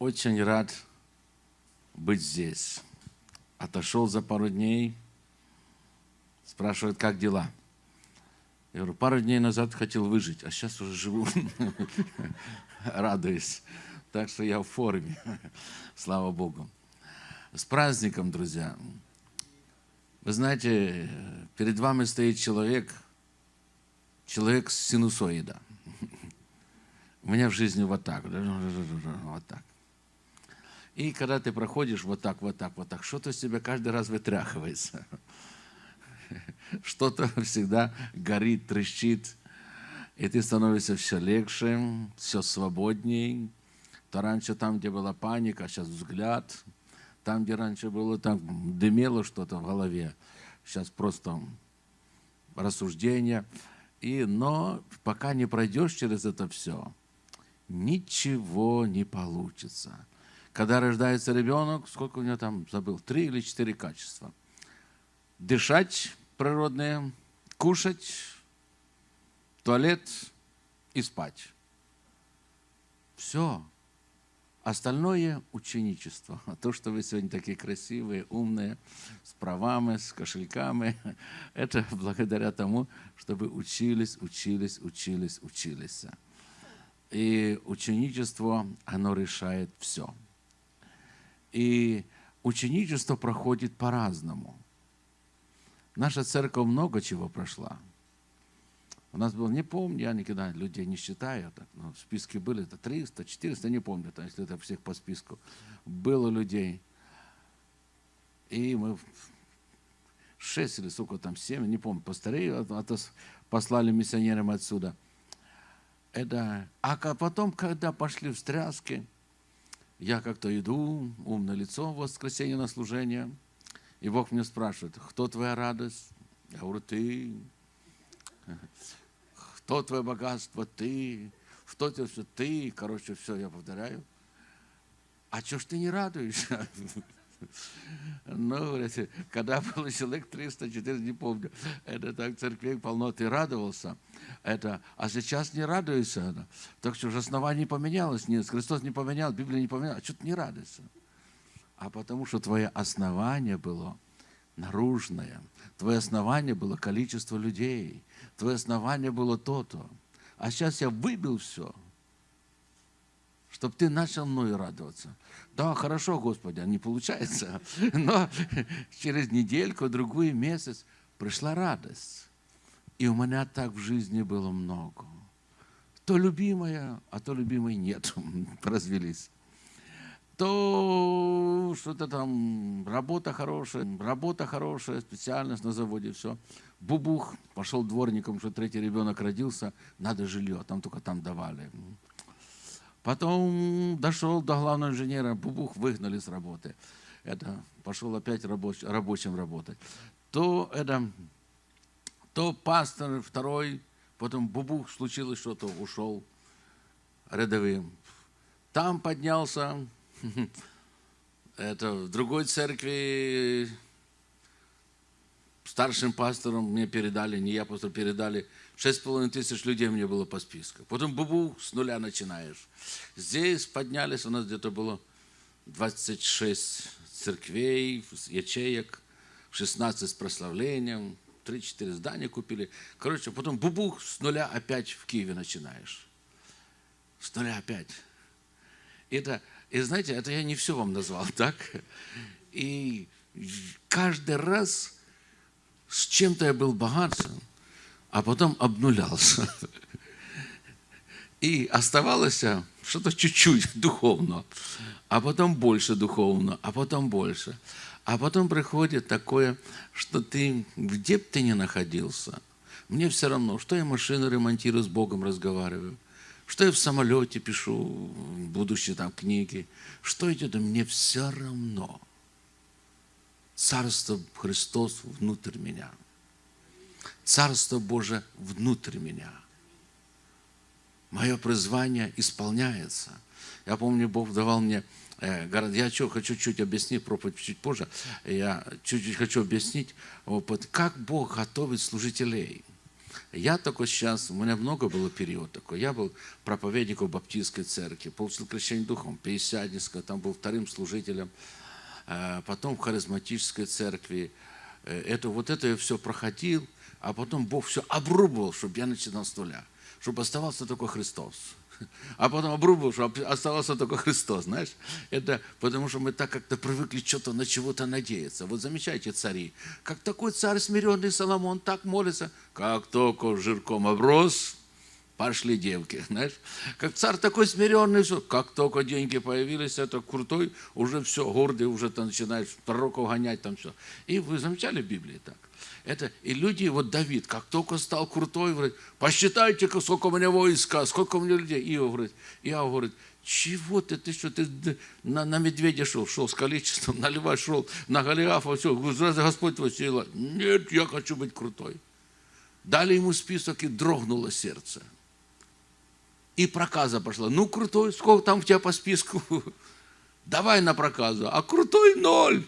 Очень рад быть здесь. Отошел за пару дней, спрашивает, как дела? Я говорю, пару дней назад хотел выжить, а сейчас уже живу, радуюсь. Так что я в форме, слава Богу. С праздником, друзья. Вы знаете, перед вами стоит человек, человек с синусоида. У меня в жизни вот так, вот так. И когда ты проходишь вот так, вот так, вот так, что-то с тебя каждый раз вытряхивается. Что-то всегда горит, трещит. И ты становишься все легче, все свободней. То раньше там, где была паника, сейчас взгляд. Там, где раньше было, там дымело что-то в голове. Сейчас просто рассуждение. И, но пока не пройдешь через это все, ничего не получится. Когда рождается ребенок, сколько у него там, забыл, три или четыре качества. Дышать природные, кушать, туалет и спать. Все. Остальное – ученичество. А то, что вы сегодня такие красивые, умные, с правами, с кошельками, это благодаря тому, что вы учились, учились, учились, учились. И ученичество, оно решает все. И ученичество проходит по-разному. Наша церковь много чего прошла. У нас было, не помню, я никогда людей не считаю, так, но в списке были это 300, 400, не помню, там, если это всех по списку. Было людей. И мы шесть или сколько там, семь, не помню, постарее, а то послали миссионерам отсюда. Это, а потом, когда пошли встряски, я как-то иду, умное лицо в воскресенье на служение, и Бог мне спрашивает, кто твоя радость? Я говорю, ты. Кто твое богатство? Ты. Что тебе все? Ты. Короче, все, я повторяю. А что ж ты не радуешься? Ну, когда было человек 300, 400, не помню, это так церквей полно, ты радовался, это, а сейчас не радуешься. Так что же основание поменялось, нет, Христос не поменял, Библия не поменяла, а что ты не радуешься? А потому что твое основание было наружное, твое основание было количество людей, твое основание было то-то. А сейчас я выбил все – чтобы ты начал мною радоваться. Да, хорошо, Господи, а не получается. Но через недельку, другой месяц пришла радость. И у меня так в жизни было много. То любимая, а то любимой нет. Развелись. То что-то там, работа хорошая, работа хорошая, специальность на заводе, все. Бубух, пошел дворником, что третий ребенок родился, надо жилье, там только там давали. Потом дошел до главного инженера, бубух выгнали с работы. Это пошел опять рабоч, рабочим работать. То это, то пастор второй, потом бубух случилось что-то, ушел рядовым. Там поднялся, это в другой церкви старшим пастором мне передали, не я просто передали, шесть половиной тысяч людей мне было по списку. Потом бубу с нуля начинаешь. Здесь поднялись, у нас где-то было 26 церквей, ячеек, 16 с прославлением, 3-4 здания купили. Короче, потом бубух с нуля опять в Киеве начинаешь. С нуля опять. Это, и знаете, это я не все вам назвал, так? И каждый раз с чем-то я был богатым, а потом обнулялся. И оставалось что-то чуть-чуть духовно, а потом больше духовно, а потом больше. А потом приходит такое, что ты, где бы ты ни находился, мне все равно, что я машину ремонтирую, с Богом разговариваю, что я в самолете пишу будущие там книги, что это, мне все равно – Царство Христос внутрь меня. Царство Божие внутрь меня. Мое призвание исполняется. Я помню, Бог давал мне, э, я что, хочу чуть объяснить, проповедь чуть позже, я чуть-чуть хочу объяснить, как Бог готовит служителей. Я только сейчас, у меня много было период такой. Я был проповедником Баптистской церкви, получил крещение духом, Пятидесятнического, там был вторым служителем, э, потом в харизматической церкви. Э, это, вот это я все проходил, а потом Бог все обрубывал, чтобы я начинал с нуля, чтобы оставался только Христос. А потом обрубил, что оставался только Христос, знаешь. Это потому, что мы так как-то привыкли что-то на чего-то надеяться. Вот замечайте цари. Как такой царь смиренный Соломон так молится. Как только жирком оброс, пошли девки, знаешь. Как царь такой смиренный, все, как только деньги появились, это крутой, уже все, гордый, уже ты начинаешь пророков гонять, там все. И вы замечали в Библии так? Это, и люди, вот Давид, как только стал крутой, говорит, посчитайте, сколько у меня войска, сколько у меня людей. Иов говорит, Иов говорит, чего ты, ты что, ты на, на медведя шел, шел с количеством, на льва шел, на Голиафа, все, Господь твой сила? Нет, я хочу быть крутой. Дали ему список, и дрогнуло сердце. И проказа пошла. Ну, крутой, сколько там у тебя по списку? Давай на проказу. А крутой ноль.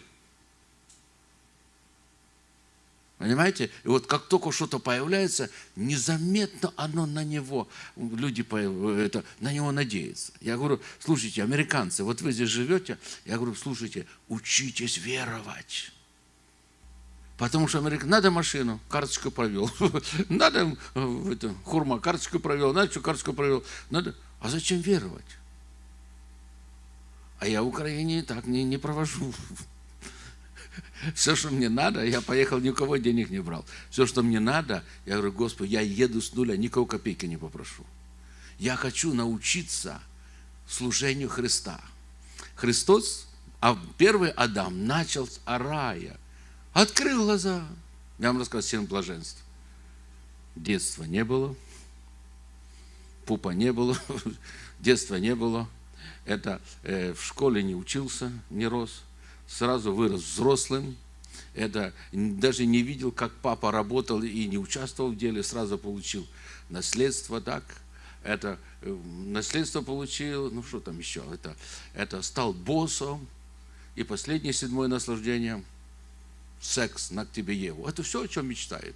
Понимаете? И вот как только что-то появляется, незаметно оно на него, люди это, на него надеются. Я говорю, слушайте, американцы, вот вы здесь живете, я говорю, слушайте, учитесь веровать. Потому что Америка, надо машину, карточку провел. Надо это, хурма, карточку провел, надо что, карточку провел. Надо, а зачем веровать? А я в Украине так не, не провожу. Все, что мне надо, я поехал, никого денег не брал. Все, что мне надо, я говорю, Господи, я еду с нуля, никого копейки не попрошу. Я хочу научиться служению Христа. Христос, а первый Адам начал с рая. Открыл глаза. Я вам рассказал семь блаженств. Детства не было, пупа не было, детства не было. Это э, в школе не учился, не рос сразу вырос взрослым, это даже не видел, как папа работал и не участвовал в деле, сразу получил наследство так. Это э, наследство получил, ну что там еще, это, это стал боссом. И последнее седьмое наслаждение – секс на тебе Еву. Это все, о чем мечтает.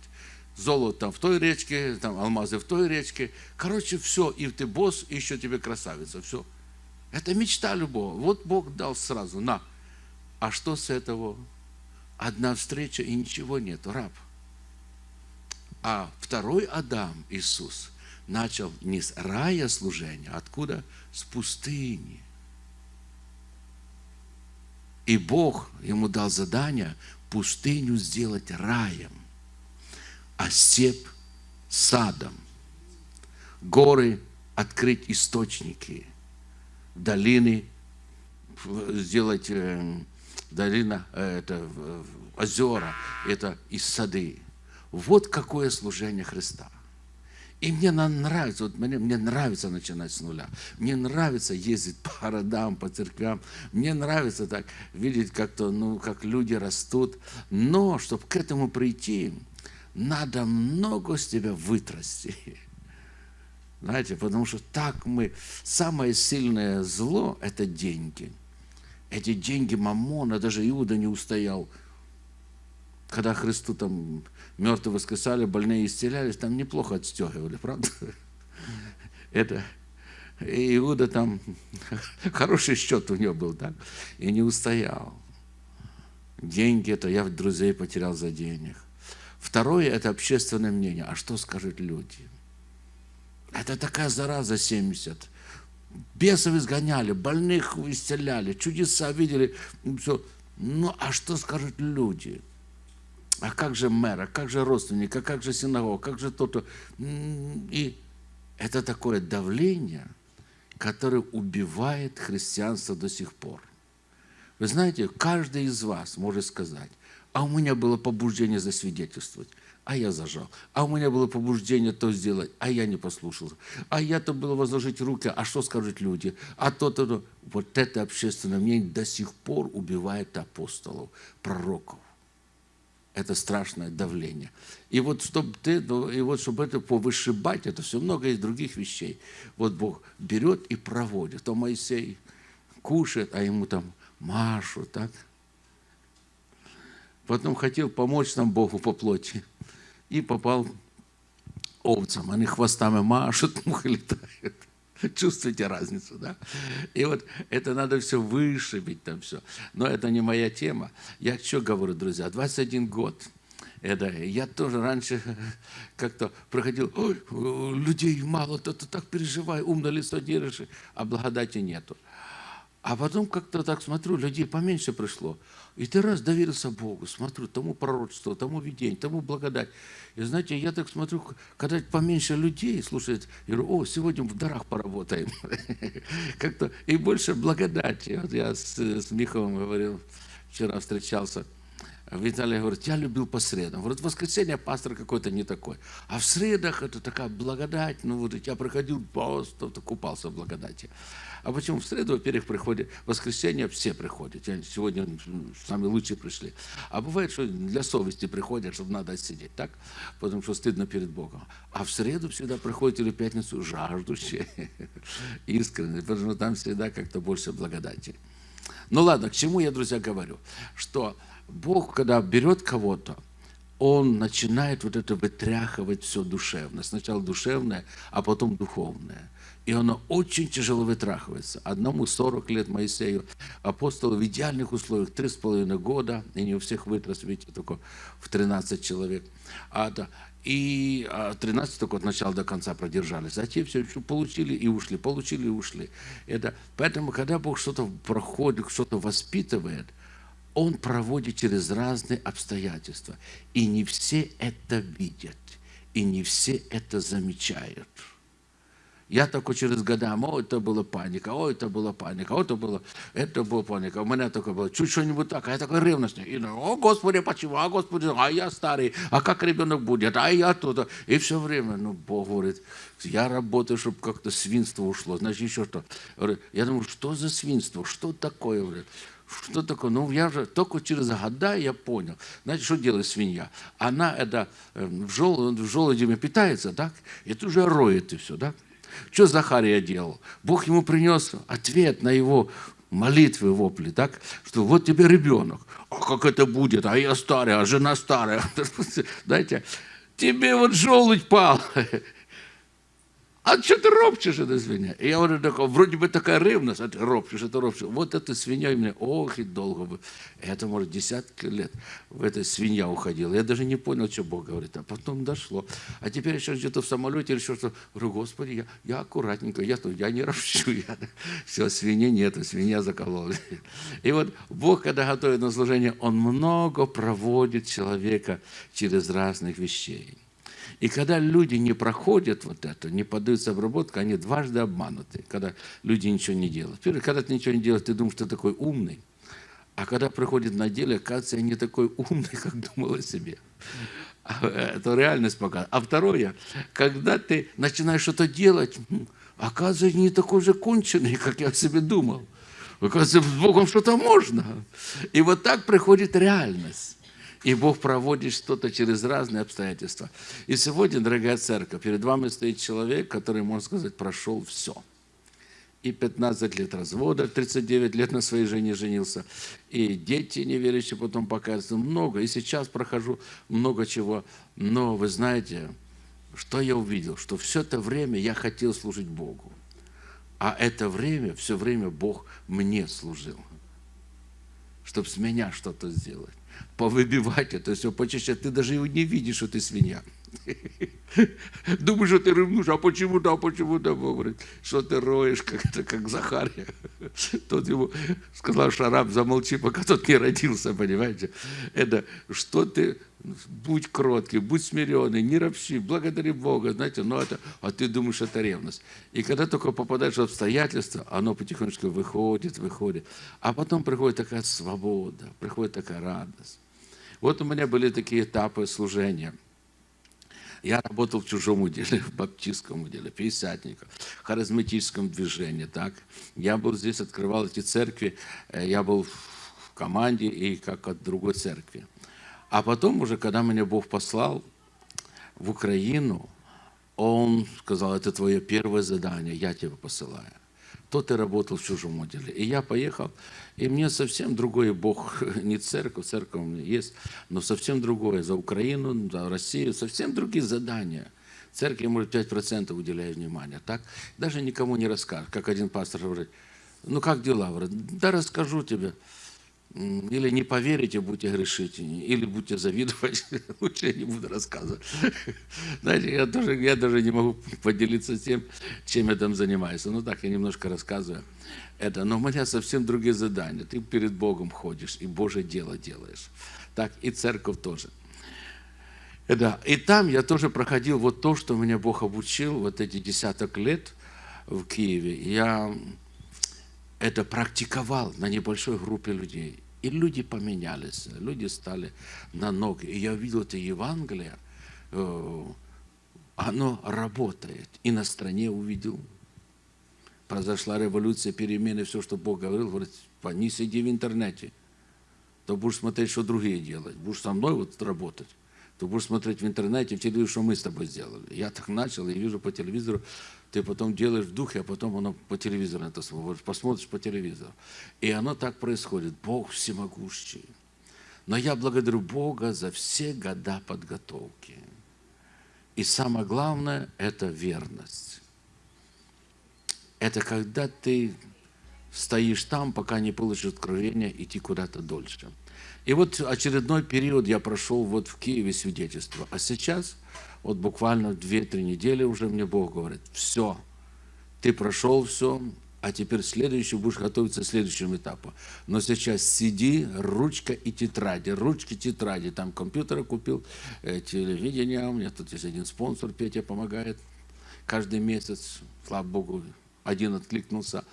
Золото там в той речке, там алмазы в той речке. Короче, все, и ты босс, и еще тебе красавица, все. Это мечта любого. Вот Бог дал сразу, на – а что с этого? Одна встреча и ничего нет, раб. А второй Адам, Иисус, начал не с рая служения, откуда? С пустыни. И Бог ему дал задание пустыню сделать раем, а степь садом, горы открыть источники, долины сделать э, долина, э, это озера, это и сады. Вот какое служение Христа. И мне нравится, вот мне, мне нравится начинать с нуля. Мне нравится ездить по городам, по церквям. Мне нравится так видеть, как-то, ну, как люди растут. Но, чтобы к этому прийти, надо много с тебя вытрасти. Знаете, потому что так мы... Самое сильное зло – это деньги – эти деньги Мамона, даже Иуда не устоял. Когда Христу там мертвые воскресали, больные исцелялись, там неплохо отстегивали, правда? Это Иуда там, хороший счет у него был, так? И не устоял. Деньги это я друзей потерял за денег. Второе это общественное мнение. А что скажут люди? Это такая зараза 70 бесов изгоняли, больных исцеляли, чудеса видели, все. Ну, а что скажут люди? А как же мэр, а как же родственник, а как же синагога, как же то-то? И это такое давление, которое убивает христианство до сих пор. Вы знаете, каждый из вас может сказать, а у меня было побуждение засвидетельствовать а я зажал. А у меня было побуждение то сделать, а я не послушался. А я-то было возложить руки, а что скажут люди? А то-то, то. Вот это общественное мнение до сих пор убивает апостолов, пророков. Это страшное давление. И вот чтобы ты, ну, и вот чтобы это повышибать, это все много из других вещей. Вот Бог берет и проводит. То Моисей кушает, а ему там Машу, так? Потом хотел помочь нам Богу по плоти и попал овцам. Они хвостами машут, мухи летают. Чувствуете разницу, да? И вот это надо все вышибить там все. Но это не моя тема. Я что говорю, друзья, 21 год. Это, я тоже раньше как-то проходил, ой, людей мало, то ты так переживай, умно лицо держишь, а благодати нету. А потом как-то так смотрю, людей поменьше пришло. И ты раз доверился Богу, смотрю, тому пророчеству, тому видению, тому благодать. И знаете, я так смотрю, когда поменьше людей слушает, я говорю, о, сегодня в дарах поработаем. Как-то и больше благодати. Вот я с, с Миховым говорил, вчера встречался. Виталий говорит, я любил по средам. Говорит, воскресенье пастор какой-то не такой. А в средах это такая благодать. Ну вот я проходил просто купался в благодати. А почему в среду, во-первых, приходят, в воскресенье все приходят. Сегодня самые лучшие пришли. А бывает, что для совести приходят, чтобы надо сидеть, так? Потому что стыдно перед Богом. А в среду всегда приходят или в пятницу жаждущие, искренне, потому что там всегда как-то больше благодати. Ну ладно, к чему я, друзья, говорю? Что Бог, когда берет кого-то, он начинает вот это вытряхивать все душевное. Сначала душевное, а потом духовное и оно очень тяжело вытрахивается. Одному 40 лет Моисею, апостолу в идеальных условиях, три с половиной года, и не у всех вытрас, видите, только в 13 человек. А, да, и 13 а, только от начала до конца продержались. Те все получили и ушли, получили и ушли. Это, поэтому, когда Бог что-то проходит, что-то воспитывает, Он проводит через разные обстоятельства. И не все это видят, и не все это замечают. Я такой через года, о, это была паника, о, это была паника, о, это было, это была паника. У меня такое было, чуть что-нибудь так, а я такой ревностный. И, о, Господи, почему, а Господи, а я старый, а как ребенок будет, а я тут. И все время, ну, Бог говорит, я работаю, чтобы как-то свинство ушло, значит, еще что. Я думаю, что за свинство, что такое, говорит. Что такое? Ну, я же только через года я понял. Знаете, что делает свинья? Она это эм, в, жел, в желудями питается, так? И тут же роет и все, так? Что Захария делал? Бог ему принес ответ на его молитвы, вопли, так? Что вот тебе ребенок. А как это будет? А я старый, а жена старая. Знаете, тебе вот желудь пал. А что ты ропчешь, эта свинья? И я говорю, такой, вроде бы такая ревность, а ты ропчешь, это ропчешь. Вот эта свинья мне, ох, и долго бы. Это, может, десятки лет в этой свинья уходила. Я даже не понял, что Бог говорит. А потом дошло. А теперь еще где-то в самолете или что-то. Говорю, Господи, я, я аккуратненько, я, я не ропчу. Я, все, свиньи нету, свинья заколола. И вот Бог, когда готовит на служение, Он много проводит человека через разных вещей. И когда люди не проходят вот это, не поддаются обработке, они дважды обмануты, когда люди ничего не делают. Первое, когда ты ничего не делаешь, ты думаешь, что ты такой умный. А когда приходит на деле, оказывается, я не такой умный, как думал о себе. А, это реальность показывает. А второе, когда ты начинаешь что-то делать, оказывается, не такой же конченый, как я о себе думал. Оказывается, с Богом что-то можно. И вот так приходит реальность. И Бог проводит что-то через разные обстоятельства. И сегодня, дорогая церковь, перед вами стоит человек, который, можно сказать, прошел все. И 15 лет развода, 39 лет на своей жене женился. И дети неверующие потом показывают много. И сейчас прохожу много чего. Но вы знаете, что я увидел? Что все это время я хотел служить Богу. А это время, все время Бог мне служил. Чтобы с меня что-то сделать повыбивать это все почаще. Ты даже его не видишь, что ты свинья. Думаешь, что ты ревнуешь, а почему-то, а почему-то, говорит, что ты роешь, как, это, как Захария. Тот ему сказал, Шараб, замолчи, пока тот не родился, понимаете. Это, что ты, будь кроткий, будь смиренный, не ропщи, благодари Бога, знаете, но это, а ты думаешь, это ревность. И когда только попадаешь в обстоятельства, оно потихонечку выходит, выходит. А потом приходит такая свобода, приходит такая радость. Вот у меня были такие этапы служения – я работал в чужом уделе, в баптистском уделе, пятидесятниках, харизматическом движении. Так? Я был здесь, открывал эти церкви, э, я был в команде и как от другой церкви. А потом уже, когда меня Бог послал в Украину, Он сказал, это твое первое задание, я тебя посылаю то ты работал в чужом отделе. И я поехал, и мне совсем другой Бог, не церковь, церковь у меня есть, но совсем другое, за Украину, за Россию, совсем другие задания. церкви, может, 5% уделяю внимания, так? Даже никому не расскажешь. Как один пастор говорит, ну как дела? Говорит, да расскажу тебе. Или не поверите, будете грешить, или будете завидовать. Лучше я не буду рассказывать. Знаете, я, тоже, я даже не могу поделиться тем, чем я там занимаюсь. Ну так, я немножко рассказываю. Это, но у меня совсем другие задания. Ты перед Богом ходишь и Божье дело делаешь. Так, и церковь тоже. Да, и там я тоже проходил вот то, что меня Бог обучил, вот эти десяток лет в Киеве. Я это практиковал на небольшой группе людей. И люди поменялись, люди стали на ноги. И я видел это Евангелие, э, оно работает. И на стране увидел. Произошла революция, перемены, все, что Бог говорил, говорит, не сиди в интернете, то будешь смотреть, что другие делают. Будешь со мной вот работать то будешь смотреть в интернете, в телевизоре, что мы с тобой сделали. Я так начал, и вижу по телевизору, ты потом делаешь в духе, а потом оно по телевизору это смотришь, посмотришь по телевизору. И оно так происходит. Бог всемогущий. Но я благодарю Бога за все года подготовки. И самое главное – это верность. Это когда ты стоишь там, пока не получишь откровения, идти куда-то дольше. И вот очередной период я прошел вот в Киеве свидетельство. А сейчас, вот буквально 2-3 недели уже мне Бог говорит, все, ты прошел все, а теперь следующий будешь готовиться к следующему этапу. Но сейчас сиди, ручка и тетради, ручки, тетради. Там компьютеры купил, э, телевидение, у меня тут есть один спонсор, Петя помогает каждый месяц, слава Богу, один откликнулся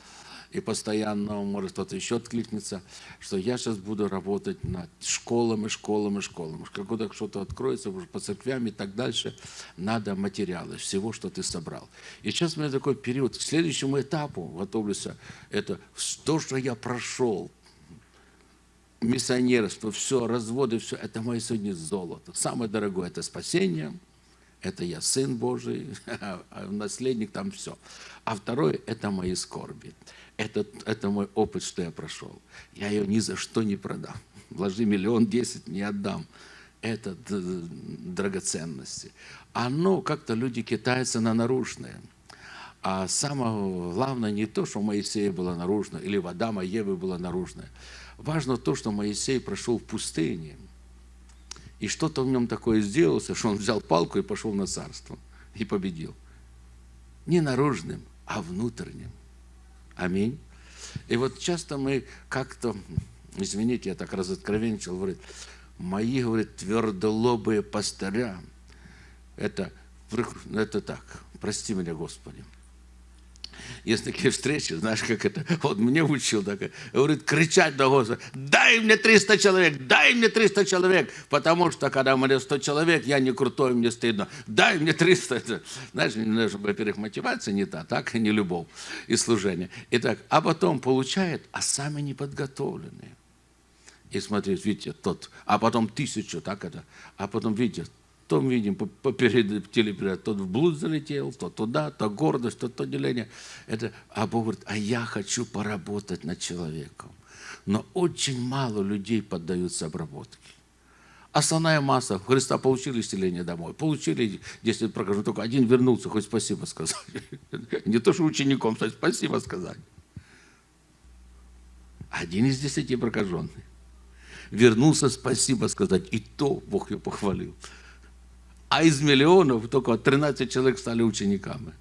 и постоянно, может кто-то еще откликнется, что я сейчас буду работать над школами, школами, школами. Когда что-то откроется по церквям и так дальше, надо материалы, всего, что ты собрал. И сейчас у меня такой период, к следующему этапу готовлюсь, это то, что я прошел, миссионерство, все, разводы, все, это мое сегодня золото. Самое дорогое – это спасение, это я сын Божий, а наследник там все. А второе – это мои скорби. Это, это мой опыт, что я прошел. Я ее ни за что не продам. Вложи миллион десять, не отдам. Это драгоценности. Оно как-то люди китаются на наружное. А самое главное не то, что у Моисея было наружное, или у Адама Евы было наружное. Важно то, что Моисей прошел в пустыне. И что-то в нем такое сделалось, что он взял палку и пошел на царство. И победил. Не наружным, а внутренним. Аминь. И вот часто мы как-то, извините, я так разоткровенничал, говорит, мои, говорит, твердолобые пастыря, это, это так, прости меня, Господи, есть такие встречи, знаешь, как это, вот мне учил, так, говорит, кричать до Господа, дай мне 300 человек, дай мне 300 человек, потому что, когда меня 100 человек, я не крутой, мне стыдно, дай мне 300. Это, знаешь, во-первых, мотивация не та, так, и не любовь и служение. Итак, а потом получает, а сами не подготовленные. И смотрите, видите, тот, а потом тысячу, так это, а потом, видите, то видим по, телепередаче, тот в блуд залетел, то туда, то гордость, то то деление. Это, а Бог говорит, а я хочу поработать над человеком. Но очень мало людей поддаются обработке. Основная масса. Христа получили исцеление домой. Получили 10 прокажу. Только один вернулся, хоть спасибо сказать. Не то, что учеником, стать, спасибо сказать. Один из десяти прокаженных. Вернулся спасибо сказать. И то Бог ее похвалил а из миллионов только 13 человек стали учениками.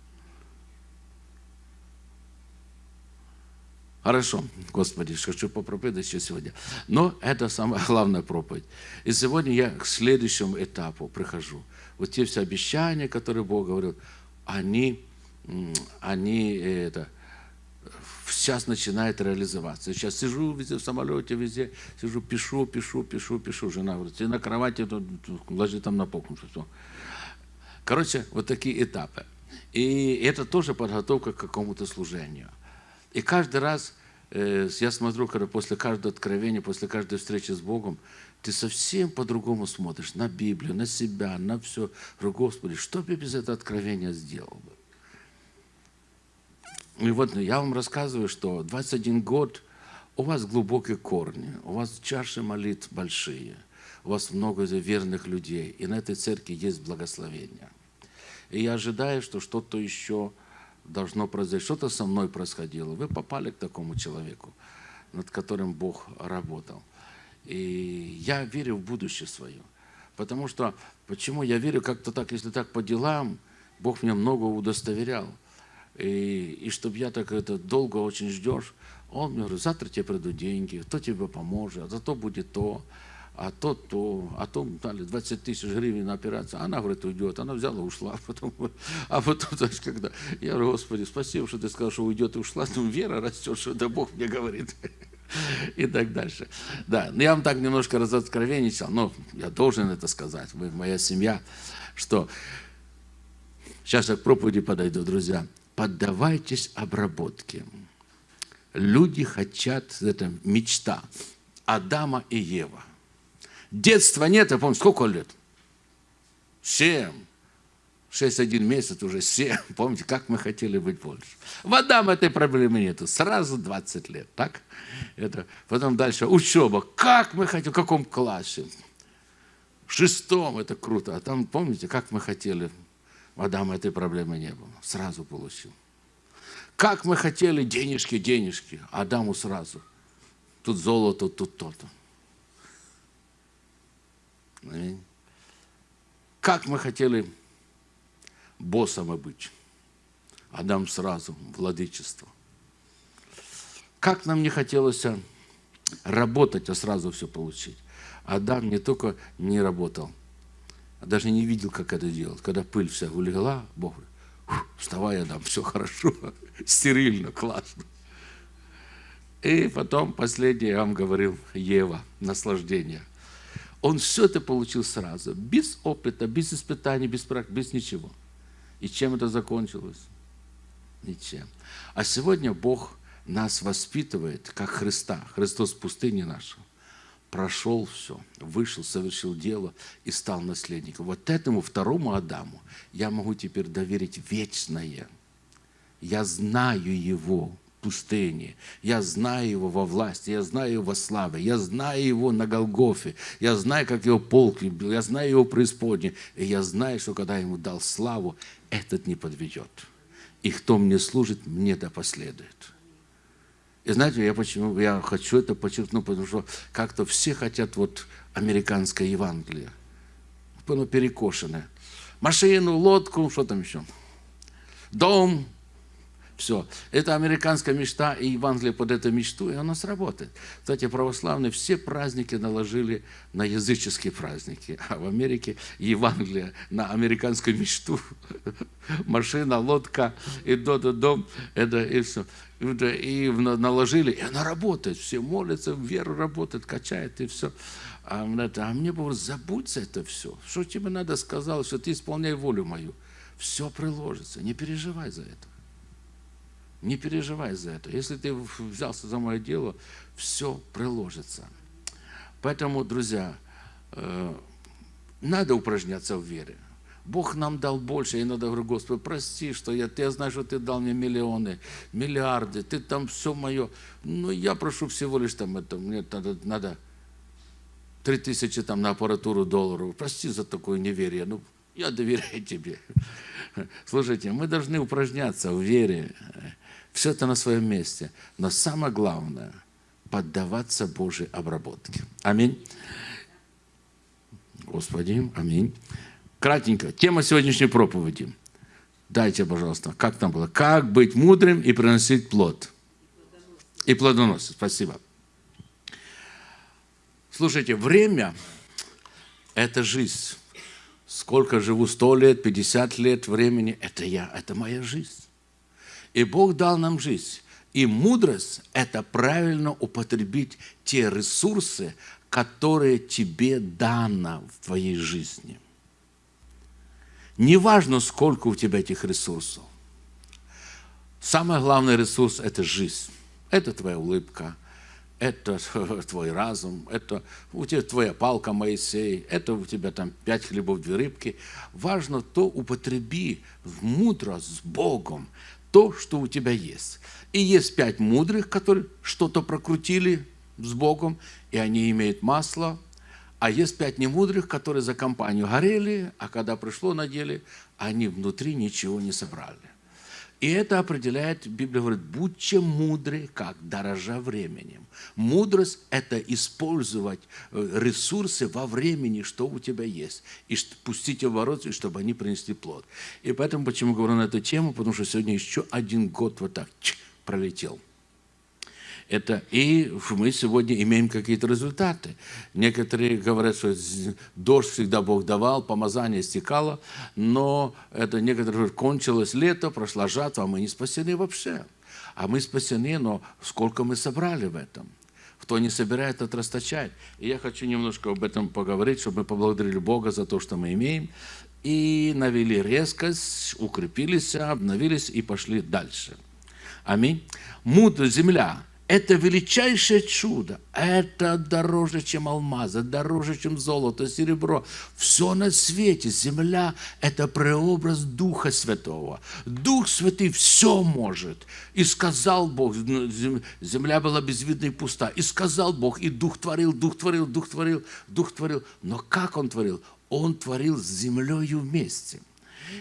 Хорошо, Господи, хочу попроповедовать еще сегодня. Но это самая главная проповедь. И сегодня я к следующему этапу прихожу. Вот те все обещания, которые Бог говорил, они, они это, сейчас начинает реализоваться. Сейчас сижу везде, в самолете, везде, сижу, пишу, пишу, пишу, пишу. Жена говорит, ты на кровати, тут, ложи там на полку. Все. Короче, вот такие этапы. И это тоже подготовка к какому-то служению. И каждый раз э, я смотрю, когда после каждого откровения, после каждой встречи с Богом, ты совсем по-другому смотришь на Библию, на себя, на все. Говорю, Господи, что бы без этого откровения сделал бы? И вот я вам рассказываю, что 21 год у вас глубокие корни, у вас чаши молитв большие, у вас много верных людей, и на этой церкви есть благословение. и я ожидаю, что что-то еще должно произойти, что-то со мной происходило. Вы попали к такому человеку, над которым Бог работал. И я верю в будущее свое. Потому что, почему я верю как-то так, если так по делам, Бог мне много удостоверял. И, и чтобы я так это долго очень ждешь, он мне говорит, завтра тебе придут деньги, кто тебе поможет, а зато будет то, а то то, а то дали 20 тысяч гривен на операцию. Она, говорит, уйдет. Она взяла, ушла. Потом, а потом, знаешь, когда, я говорю, Господи, спасибо, что ты сказал, что уйдет и ушла. Ну, вера растет, что да Бог мне говорит. И так дальше. Да, но я вам так немножко разоткровенничал, но я должен это сказать, вы моя семья, что сейчас я к проповеди подойду, друзья. Поддавайтесь обработке. Люди хотят, это мечта Адама и Ева. Детства нет, я помню, сколько лет? Семь. Шесть, один месяц, уже семь. Помните, как мы хотели быть больше. В Адам этой проблемы нету. Сразу 20 лет, так? Это, потом дальше учеба. Как мы хотели, в каком классе? В шестом, это круто. А там, помните, как мы хотели, в Адама этой проблемы не было. Сразу получил. Как мы хотели денежки, денежки. Адаму сразу. Тут золото, тут то-то. Как мы хотели боссом быть. Адам сразу, владычество. Как нам не хотелось работать, а сразу все получить. Адам не только не работал, а даже не видел, как это делать. Когда пыль вся улегла, Бог говорит, вставай, Адам, все хорошо, стерильно, классно. И потом последнее, я вам говорил, Ева, наслаждение. Он все это получил сразу, без опыта, без испытаний, без, без ничего. И чем это закончилось? Ничем. А сегодня Бог нас воспитывает, как Христа. Христос в пустыне нашего прошел все, вышел, совершил дело и стал наследником. Вот этому второму Адаму я могу теперь доверить вечное. Я знаю его в пустыне, я знаю его во власти, я знаю его во славе, я знаю его на Голгофе, я знаю, как его полк любил, я знаю его преисподней, и я знаю, что когда ему дал славу, этот не подведет. И кто мне служит, мне да последует. И знаете, я почему я хочу это подчеркнуть, потому что как-то все хотят вот американское Евангелие. Оно перекошенное. Машину, лодку, что там еще? Дом, все. Это американская мечта, и Евангелие под эту мечту, и оно сработает. Кстати, православные все праздники наложили на языческие праздники, а в Америке Евангелие на американскую мечту. Машина, лодка, и до до дом, это и все. И наложили, и она работает. Все молятся, вера работает, качает, и все. А, а мне было, забудь за это все. Что тебе надо сказал, что ты исполняй волю мою. Все приложится, не переживай за это. Не переживай за это. Если ты взялся за мое дело, все приложится. Поэтому, друзья, э, надо упражняться в вере. Бог нам дал больше, я иногда говорю, Господи, прости, что я, я знаю, что Ты дал мне миллионы, миллиарды, Ты там все мое. Но я прошу всего лишь там это, мне надо, надо 3 тысячи там на аппаратуру долларов. Прости за такое неверие, ну, я доверяю Тебе. Слушайте, мы должны упражняться в вере. Все это на своем месте. Но самое главное – поддаваться Божьей обработке. Аминь. Господи, аминь. Кратенько. Тема сегодняшней проповеди. Дайте, пожалуйста, как там было? Как быть мудрым и приносить плод. И плодоносить. Спасибо. Слушайте, время – это жизнь. Сколько живу, сто лет, пятьдесят лет времени – это я, это моя жизнь. И Бог дал нам жизнь. И мудрость – это правильно употребить те ресурсы, которые тебе дано в твоей жизни. Неважно, сколько у тебя этих ресурсов. Самый главный ресурс – это жизнь. Это твоя улыбка, это твой разум, это у тебя твоя палка Моисей, это у тебя там пять хлебов, две рыбки. Важно то употреби мудро с Богом, то, что у тебя есть. И есть пять мудрых, которые что-то прокрутили с Богом, и они имеют масло. А есть пять немудрых, которые за компанию горели, а когда пришло на деле, они внутри ничего не собрали. И это определяет, Библия говорит, будьте мудры, как дорожа временем. Мудрость – это использовать э, ресурсы во времени, что у тебя есть, и пустить обороты, чтобы они принесли плод. И поэтому, почему говорю на эту тему, потому что сегодня еще один год вот так пролетел – это и мы сегодня имеем какие-то результаты. Некоторые говорят, что дождь всегда Бог давал, помазание стекало, но это некоторые говорят, кончилось лето, прошла жатва, а мы не спасены вообще. А мы спасены, но сколько мы собрали в этом? Кто не собирает, тот расточает. И я хочу немножко об этом поговорить, чтобы мы поблагодарили Бога за то, что мы имеем, и навели резкость, укрепились, обновились и пошли дальше. Аминь. Мудр, земля, это величайшее чудо. Это дороже, чем алмазы, дороже, чем золото, серебро. Все на свете. Земля – это преобраз Духа Святого. Дух Святый все может. И сказал Бог, земля была безвидна и пуста. И сказал Бог, и Дух творил, Дух творил, Дух творил, Дух творил. Но как Он творил? Он творил с землею вместе –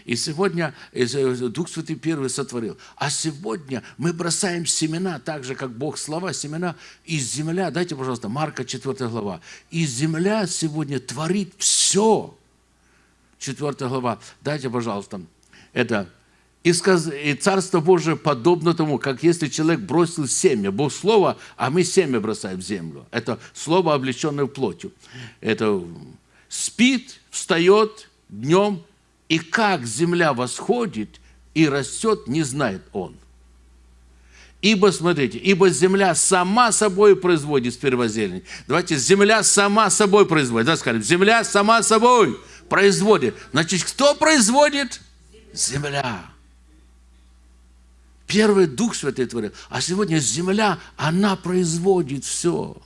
и сегодня Дух Святый первый сотворил. А сегодня мы бросаем семена, так же, как Бог слова, семена из земля. Дайте, пожалуйста, Марка 4 глава. И земля сегодня творит все. 4 глава. Дайте, пожалуйста. Это и, сказ... и Царство Божие подобно тому, как если человек бросил семя. Бог слово, а мы семя бросаем в землю. Это слово, облеченное плотью. Это спит, встает днем, и как земля восходит и растет, не знает он. Ибо, смотрите, ибо земля сама собой производит первозелень. Давайте, земля сама собой производит. Да, скажем, земля сама собой производит. Значит, кто производит? Земля. Первый Дух Святой творил. А сегодня земля, она производит все.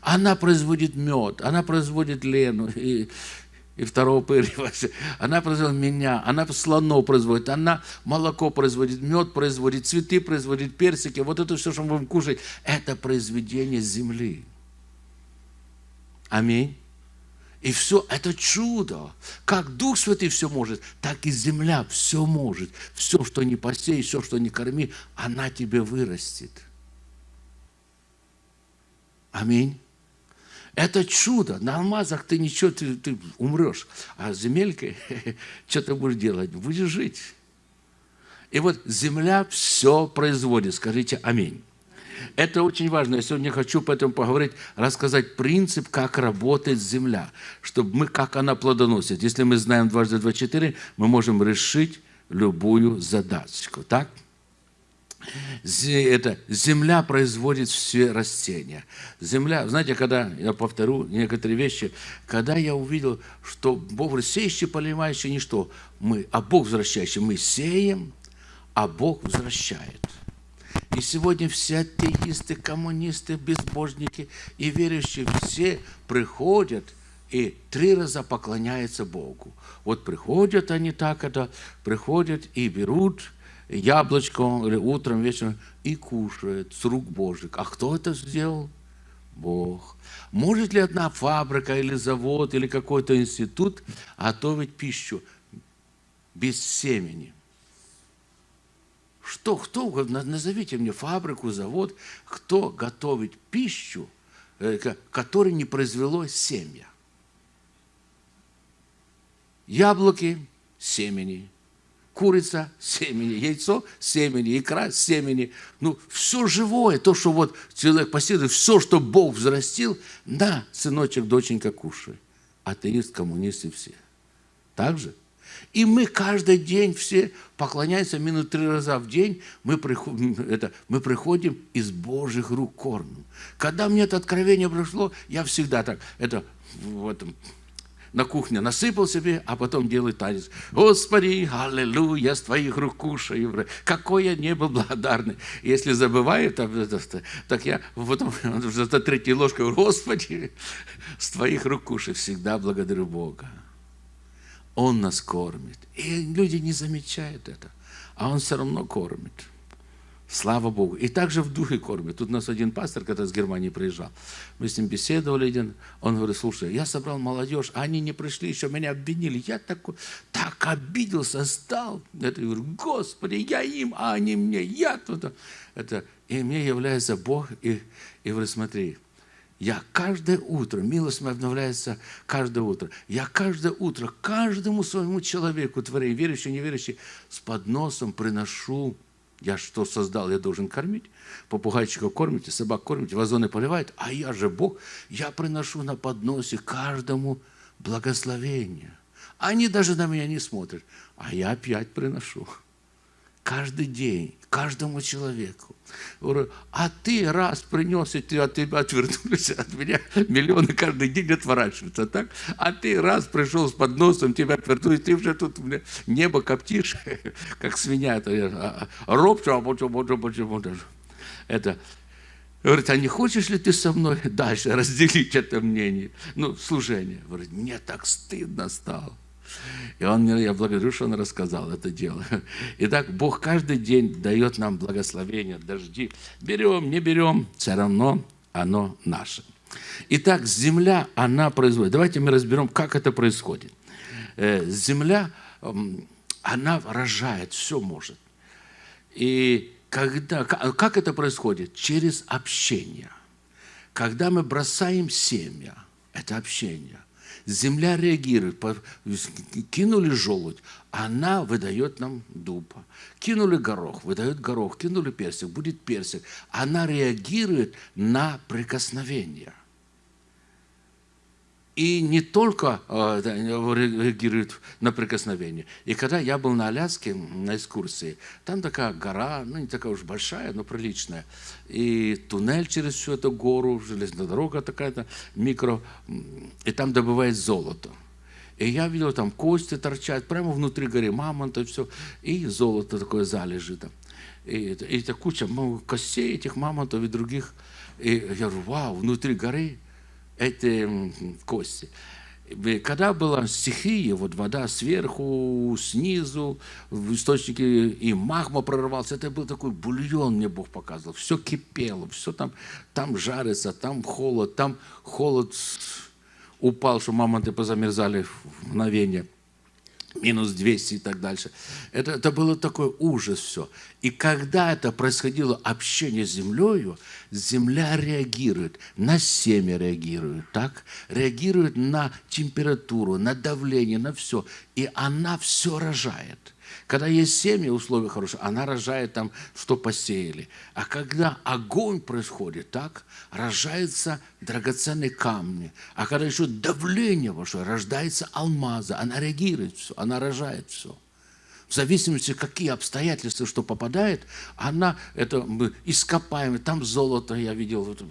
Она производит мед, она производит лену, и, и второго пырья. Она производит меня, она слонов производит, она молоко производит, мед производит, цветы производит, персики. Вот это все, что мы будем кушать, это произведение земли. Аминь. И все, это чудо. Как Дух Святый все может, так и земля все может. Все, что не посей, все, что не корми, она тебе вырастет. Аминь. Это чудо. На алмазах ты ничего, ты, ты умрешь. А с земелькой, что ты будешь делать? Будешь жить. И вот земля все производит. Скажите аминь. Это очень важно. Я сегодня хочу по этому поговорить, рассказать принцип, как работает земля, чтобы мы, как она плодоносит. Если мы знаем дважды два четыре, мы можем решить любую задачку. Так? Это, земля производит все растения. Земля, знаете, когда, я повторю некоторые вещи, когда я увидел, что Бог сеющий, поливающий, ничто, мы, а Бог возвращающий, мы сеем, а Бог возвращает. И сегодня все атеисты, коммунисты, безбожники и верующие все приходят и три раза поклоняются Богу. Вот приходят они так, это приходят и берут яблочко или утром, вечером и кушает с рук Божьих. А кто это сделал? Бог. Может ли одна фабрика или завод или какой-то институт готовить пищу без семени? Что, кто, назовите мне фабрику, завод, кто готовит пищу, э, которой не произвело семя? Яблоки – семени, курица – семени, яйцо – семени, икра – семени. Ну, все живое, то, что вот человек посеял, все, что Бог взрастил, да, сыночек, доченька, кушай. Атеист, коммунист и все. Так же? И мы каждый день все поклоняемся минут три раза в день, мы приходим, это, мы приходим из Божьих рук кормим. Когда мне это откровение пришло, я всегда так, это в этом на кухне насыпал себе, а потом делает танец. Господи, аллилуйя, с твоих рук кушаю. Какой я не был благодарный. Если забываю, так, я потом за третьей ложкой Господи, с твоих рук кушаю. Всегда благодарю Бога. Он нас кормит. И люди не замечают это. А Он все равно кормит. Слава Богу. И также в духе кормят. Тут у нас один пастор, когда с Германии приезжал, мы с ним беседовали один, он говорит, слушай, я собрал молодежь, а они не пришли, еще меня обвинили. Я такой, так обиделся, стал. Это, я говорю, Господи, я им, а они мне, я тут. Это, и мне является Бог, и, и говорит, смотри, я каждое утро, милость моя обновляется каждое утро. Я каждое утро каждому своему человеку, творей, верующий, неверующий, с подносом приношу я что создал, я должен кормить. Попугайчика кормите, собак кормите, вазоны поливают. А я же Бог, я приношу на подносе каждому благословение. Они даже на меня не смотрят. А я опять приношу. Каждый день, каждому человеку. Говорю, а ты раз принес, и ты от тебя отвернулись, от меня миллионы каждый день отворачиваются, так? А ты раз пришел с подносом, тебя отвернулись, ты уже тут небо коптишь, как свинья. Робчу, а почему, почему, почему. Это, Говорит, а не хочешь ли ты со мной дальше разделить это мнение? Ну, служение. Говорит, мне так стыдно стало. И он мне, я благодарю, что он рассказал это дело. Итак, Бог каждый день дает нам благословение, дожди. Берем, не берем, все равно оно наше. Итак, земля, она производит. Давайте мы разберем, как это происходит. Э, земля, она рожает, все может. И когда, как это происходит? Через общение. Когда мы бросаем семя, это общение. Земля реагирует. Кинули желудь, она выдает нам дуб. Кинули горох, выдает горох. Кинули персик, будет персик. Она реагирует на прикосновение и не только э, реагирует на прикосновение. И когда я был на Аляске на экскурсии, там такая гора, ну не такая уж большая, но приличная, и туннель через всю эту гору, железная дорога такая-то, микро, и там добывает золото. И я видел, там кости торчат, прямо внутри горы мамонта, все, и золото такое залежи там. И, и это куча костей этих мамонтов и других. И я говорю, вау, внутри горы эти кости. Когда была стихия, вот вода сверху, снизу, в источнике, и магма прорвался, это был такой бульон, мне Бог показывал. Все кипело, все там, там жарится, там холод, там холод упал, что мамонты позамерзали в мгновение – минус 200 и так дальше. Это, это было такой ужас все. И когда это происходило общение с землей, земля реагирует, на семя реагирует, так? Реагирует на температуру, на давление, на все. И она все рожает. Когда есть семя, условия хорошие, она рожает там, что посеяли. А когда огонь происходит, так, рожаются драгоценные камни. А когда еще давление вошло, рождается алмаза. Она реагирует все, она рожает все. В зависимости, какие обстоятельства, что попадает, она, это мы ископаем, там золото, я видел, вот,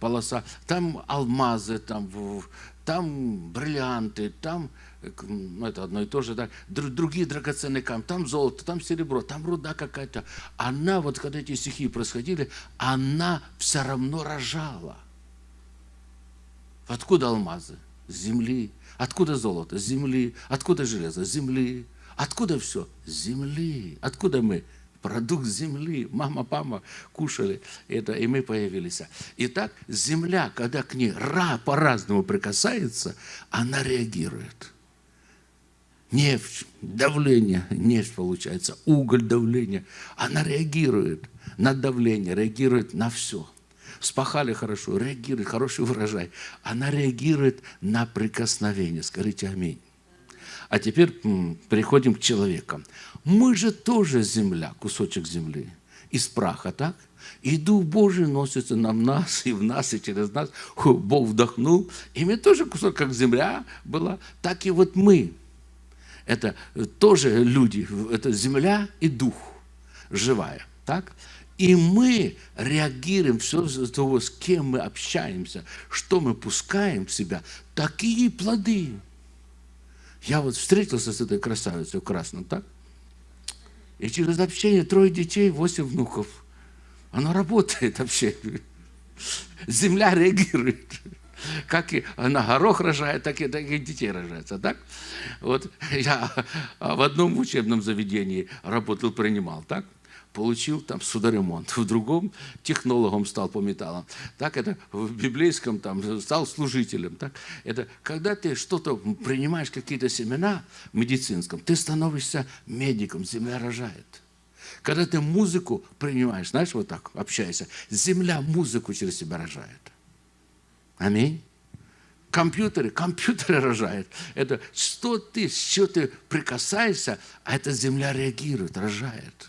полоса, там алмазы, там, там бриллианты, там ну, это одно и то же, да, другие драгоценные камни, там золото, там серебро, там руда какая-то. Она, вот когда эти стихи происходили, она все равно рожала. Откуда алмазы? С земли. Откуда золото? С земли. Откуда железо? С земли. Откуда все? С земли. Откуда мы? Продукт земли. Мама, папа кушали это, и мы появились. Итак, земля, когда к ней ра по-разному прикасается, она реагирует нефть, давление, нефть получается, уголь, давление. Она реагирует на давление, реагирует на все. Спахали хорошо, реагирует, хороший урожай. Она реагирует на прикосновение. Скажите аминь. А теперь переходим к человекам. Мы же тоже земля, кусочек земли, из праха, так? И Дух Божий носится на нас, и в нас, и через нас. Бог вдохнул. И мы тоже кусок, как земля была, так и вот мы это тоже люди, это земля и дух живая. Так? И мы реагируем, все за того, с кем мы общаемся, что мы пускаем в себя, такие плоды. Я вот встретился с этой красавицей в красном, так? И через общение трое детей, восемь внуков. Она работает вообще. Земля реагирует. Как и на горох рожает, так и, так и детей рожается. Так? Вот я в одном учебном заведении работал, принимал. Так? Получил там судоремонт, в другом технологом стал по металлам, так это в библейском там стал служителем. Так? Это когда ты что-то принимаешь, какие-то семена в медицинском, ты становишься медиком, земля рожает. Когда ты музыку принимаешь, знаешь, вот так общаешься, земля музыку через себя рожает. Аминь. Компьютеры, компьютеры рожают. Это что ты, что ты прикасаешься, а эта земля реагирует, рожает.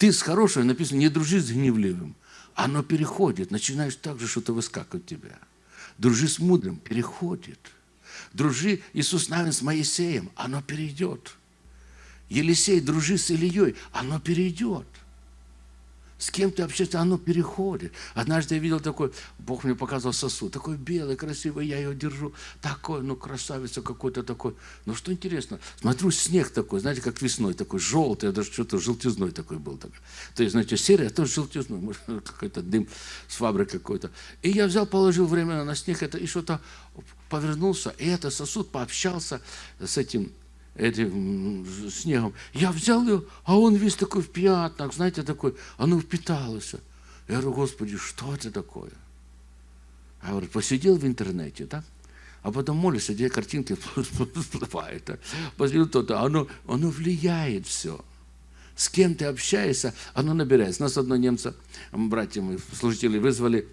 Ты с хорошим, написано, не дружи с гневливым. Оно переходит, начинаешь так же что-то выскакивать тебя. Дружи с мудрым, переходит. Дружи, Иисус Навин с Моисеем, оно перейдет. Елисей, дружи с Ильей, оно перейдет. С кем ты общаешься, оно переходит. Однажды я видел такой, Бог мне показал сосуд, такой белый, красивый, я ее держу, такой, ну, красавица какой-то такой. Ну, что интересно, смотрю, снег такой, знаете, как весной, такой желтый, даже что-то желтизной такой был. Такой. То есть, знаете, серый, а то желтизной, может, какой-то дым с фабрики какой-то. И я взял, положил временно на снег это, и что-то повернулся, и этот сосуд пообщался с этим этим снегом. Я взял ее, а он весь такой в пятнах, знаете, такой, оно впиталось. Я говорю, Господи, что это такое? Я говорю, посидел в интернете, да? А потом молишься, где картинки всплывают. Посидел то-то, оно, оно влияет все. С кем ты общаешься, оно набирается. Нас одно немца, братья мы, служители, вызвали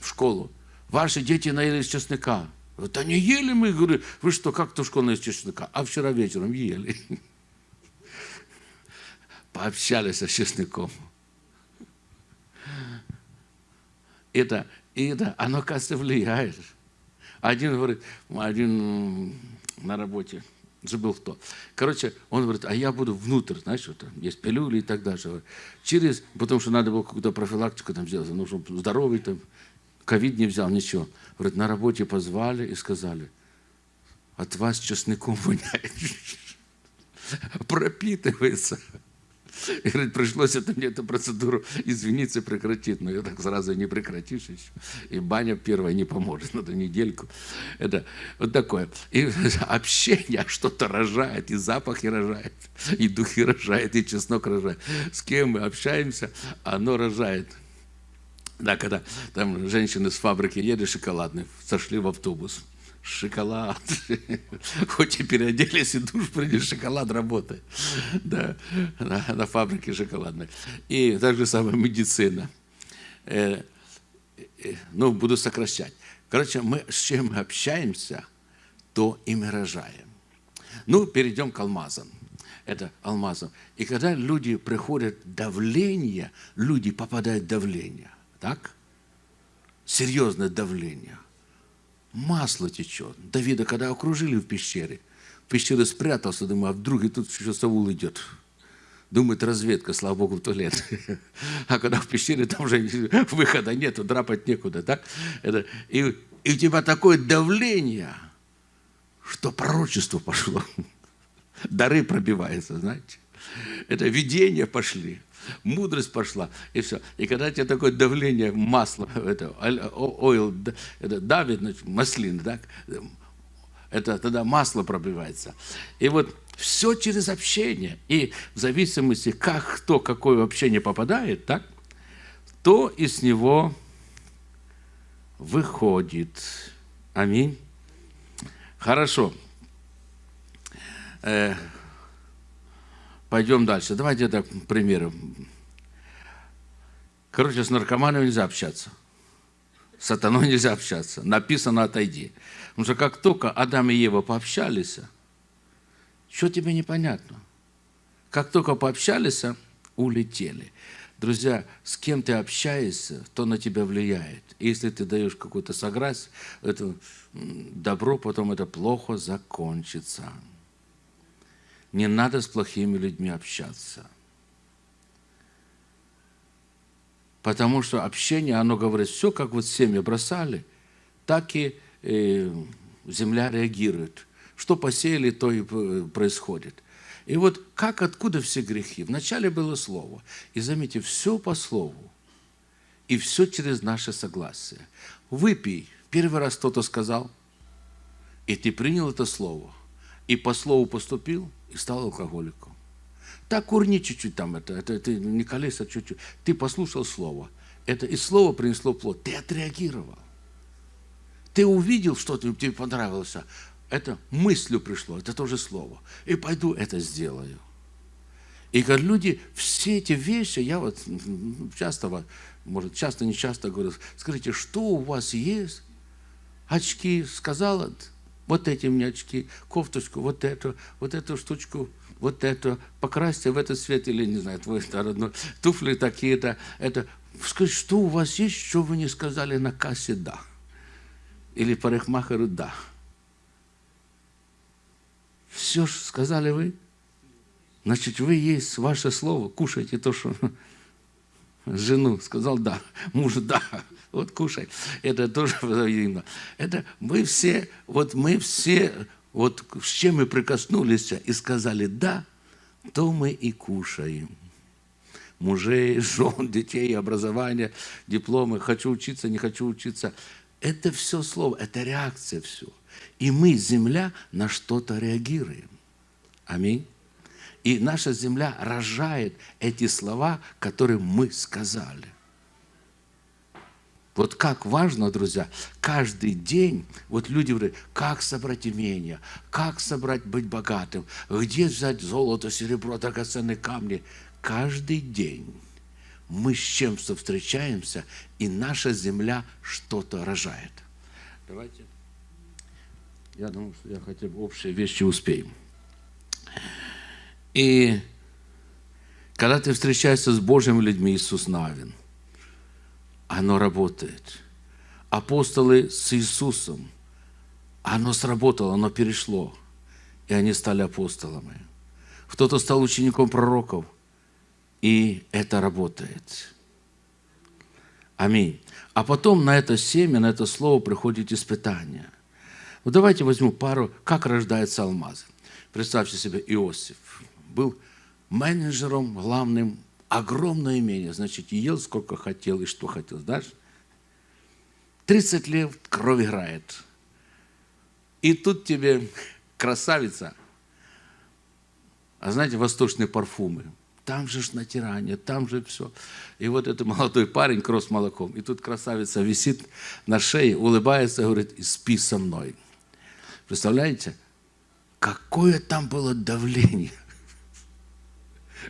в школу. Ваши дети наелись чеснока. Да не ели мы, говорю, вы что, как тушконо из чеснока? А вчера вечером ели. Пообщались с чесноком. Это, это, оно, кажется, влияет. Один говорит, один на работе, забыл кто. Короче, он говорит, а я буду внутрь, знаешь, вот, есть пилюли и так далее. Через, потому что надо было какую-то профилактику там сделать, ну, чтобы здоровый там, ковид не взял, ничего. Говорит, на работе позвали и сказали, от вас чесноком воняет. Пропитывается. И говорит, пришлось это мне эту процедуру извиниться прекратить. Но я так сразу не прекратишь еще. И баня первая не поможет, надо недельку. Это вот такое. И общение что-то рожает, и запахи рожает, и духи рожает, и чеснок рожает. С кем мы общаемся, оно рожает. Да, когда там женщины с фабрики едут шоколадные, сошли в автобус. Шоколад. Хоть и переоделись, и душ приняли, шоколад работает. Да, на, на фабрике шоколадной. И так же самое медицина. Э, э, ну, буду сокращать. Короче, мы с чем мы общаемся, то и мы рожаем. Ну, перейдем к алмазам. Это алмазом. И когда люди приходят давление, люди попадают в давление. Так? Серьезное давление. Масло течет. Давида, когда окружили в пещере, в пещере спрятался, думаю, а вдруг и тут еще Саул идет. Думает, разведка, слава Богу, в туалет. А когда в пещере, там уже выхода нету, драпать некуда, так? Это, и, и у тебя такое давление, что пророчество пошло. Дары пробиваются, знаете. Это видения пошли мудрость пошла, и все. И когда тебе такое давление масла, это, ойл, это давит, значит, маслин, так, это тогда масло пробивается. И вот все через общение. И в зависимости, как кто, какое общение попадает, так, то из него выходит. Аминь. Хорошо. Пойдем дальше. Давайте это примеры. Короче, с наркоманом нельзя общаться. С сатаной нельзя общаться. Написано «отойди». Потому что как только Адам и Ева пообщались, что тебе непонятно? Как только пообщались, улетели. Друзья, с кем ты общаешься, то на тебя влияет. Если ты даешь какое-то согласие, это добро, потом это плохо закончится. Не надо с плохими людьми общаться. Потому что общение, оно говорит, все, как вот семя бросали, так и э, земля реагирует. Что посеяли, то и э, происходит. И вот как, откуда все грехи? Вначале было слово. И заметьте, все по слову. И все через наше согласие. Выпей. Первый раз кто-то сказал, и ты принял это слово. И по слову поступил, и стал алкоголиком. Так курни чуть-чуть там, это, это, это не колеса чуть-чуть. Ты послушал слово. Это и слово принесло плод. Ты отреагировал. Ты увидел что-то, тебе понравилось. Это мыслью пришло, это тоже слово. И пойду это сделаю. И как люди, все эти вещи, я вот часто, может, часто, не часто говорю, скажите, что у вас есть? Очки, сказала, вот эти мне очки, кофточку, вот эту, вот эту штучку, вот эту, покрасьте в этот цвет, или, не знаю, твой родной, туфли такие-то, это. Скажи, что у вас есть, что вы не сказали на кассе «да»? Или парикмахеру «да». Все же сказали вы. Значит, вы есть ваше слово, кушайте то, что жену сказал да, муж да, вот кушай. Это тоже взаимно. Это мы все, вот мы все, вот с чем мы прикоснулись и сказали да, то мы и кушаем. Мужей, жен, детей, образование, дипломы, хочу учиться, не хочу учиться. Это все слово, это реакция все. И мы, земля, на что-то реагируем. Аминь. И наша земля рожает эти слова, которые мы сказали. Вот как важно, друзья, каждый день, вот люди говорят, как собрать имение, как собрать быть богатым, где взять золото, серебро, драгоценные камни. Каждый день мы с чем-то встречаемся, и наша земля что-то рожает. Давайте. Я думаю, что я хотя бы общие вещи успеем. И когда ты встречаешься с Божьими людьми, Иисус Навин, оно работает. Апостолы с Иисусом, оно сработало, оно перешло, и они стали апостолами. Кто-то стал учеником пророков, и это работает. Аминь. А потом на это семя, на это слово приходит испытание. Вот давайте возьму пару, как рождается алмаз. Представьте себе, Иосиф был менеджером главным, огромное имение, значит, ел сколько хотел и что хотел, знаешь? 30 лет кровь играет. И тут тебе красавица, а знаете, восточные парфумы, там же ж натирание, там же все. И вот этот молодой парень, кросс молоком, и тут красавица висит на шее, улыбается, говорит, спи со мной. Представляете? Какое там было давление.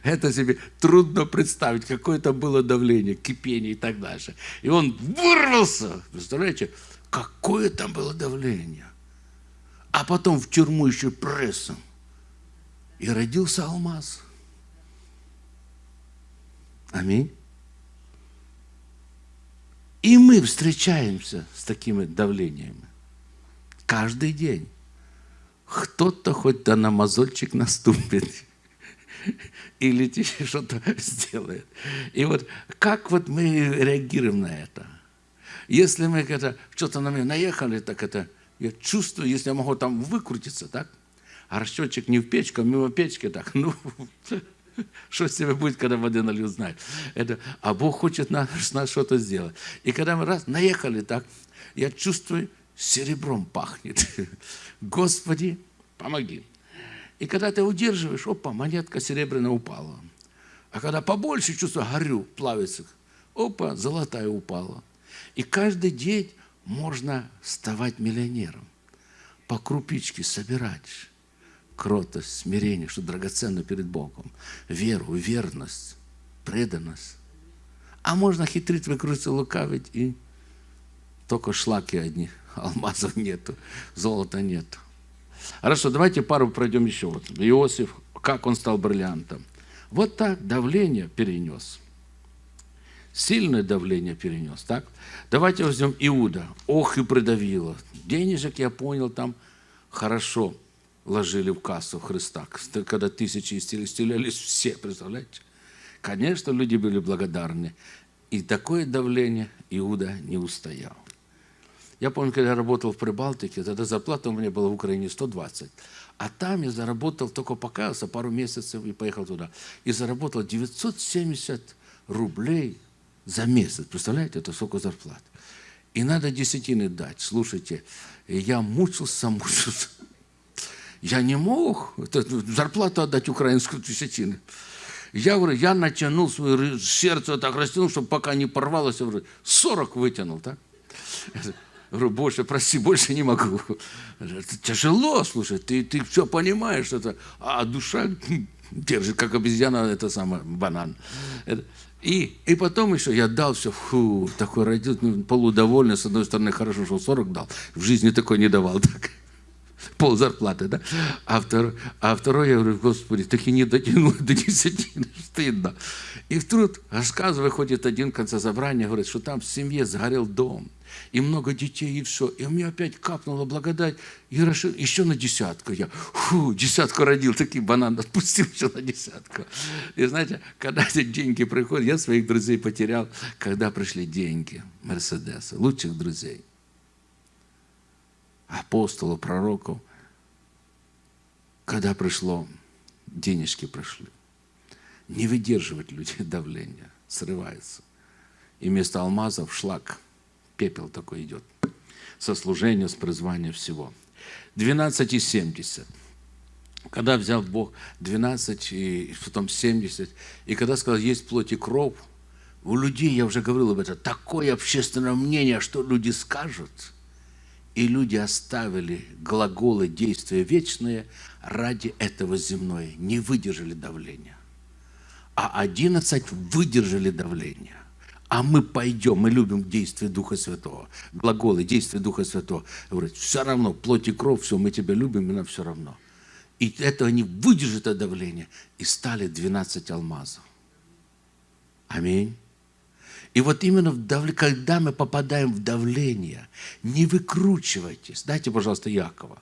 Это себе трудно представить, какое там было давление, кипение и так дальше. И он вырвался. Представляете, какое там было давление. А потом в тюрьму еще прессом. И родился алмаз. Аминь. И мы встречаемся с такими давлениями. Каждый день. Кто-то хоть да на мозольчик наступит. Или что-то сделает. И вот как вот мы реагируем на это? Если мы это, что-то на меня наехали, так это я чувствую, если я могу там выкрутиться, так? А расчетчик не в печку, а мимо печки, так, ну, что с тебе будет, когда воды нальют, знает. Это, а Бог хочет нас, нас что-то сделать. И когда мы раз наехали так, я чувствую, серебром пахнет. Господи, помоги. И когда ты удерживаешь, опа, монетка серебряная упала. А когда побольше чувствую, горю, плавится, опа, золотая упала. И каждый день можно ставать миллионером. По крупичке собирать кротость, смирение, что драгоценно перед Богом, веру, верность, преданность. А можно хитрить, выкрутиться, лукавить, и только шлаки одни – алмазов нету, золота нету. Хорошо, давайте пару пройдем еще. Вот Иосиф, как он стал бриллиантом. Вот так давление перенес. Сильное давление перенес, так? Давайте возьмем Иуда. Ох и придавило. Денежек, я понял, там хорошо ложили в кассу Христа. Когда тысячи исцелялись все, представляете? Конечно, люди были благодарны. И такое давление Иуда не устоял. Я помню, когда я работал в Прибалтике, тогда зарплата у меня была в Украине 120. А там я заработал, только покаялся пару месяцев и поехал туда. И заработал 970 рублей за месяц. Представляете, это сколько зарплат. И надо десятины дать. Слушайте, я мучился, мучился. Я не мог это, зарплату отдать украинскую десятину. Я говорю, я натянул свое сердце, так растянул, чтобы пока не порвалось, я говорю, 40 вытянул, так? Я говорю, больше, прости, больше не могу. Это тяжело, слушай, ты, ты все понимаешь, это, а душа держит, как обезьяна, это самое, банан. И, и потом еще я дал все, фу, такой родил, ну, полудовольный, с одной стороны, хорошо, что 40 дал, в жизни такой не давал. Так пол зарплаты, да? А второй, а второй я говорю, Господи, так и не дотянул до десятины, стыдно. И вдруг рассказывая, ходит один в конце собрания, говорит, что там в семье сгорел дом, и много детей, и все. И у меня опять капнула благодать, и решил, еще на десятку. Я, фу, десятку родил, такие бананы отпустил еще на десятку. И знаете, когда эти деньги приходят, я своих друзей потерял, когда пришли деньги, Мерседесы, лучших друзей апостолов, пророков, когда пришло, денежки пришли. Не выдерживать люди давления, срывается. И вместо алмазов шлак, пепел такой идет. Со служения, с призвания всего. 12,70. Когда взял Бог 12 и потом 70, и когда сказал, есть плоть и кровь, у людей, я уже говорил об этом, такое общественное мнение, что люди скажут – и люди оставили глаголы действия вечные ради этого земное, не выдержали давления. А одиннадцать выдержали давление. А мы пойдем, мы любим действие Духа Святого. Глаголы, действие Духа Святого. Говорят, все равно, плоть и кровь, все, мы тебя любим, и нам все равно. И это они выдержат это давление. И стали 12 алмазов. Аминь. И вот именно в дав... когда мы попадаем в давление, не выкручивайтесь. Дайте, пожалуйста, Якова,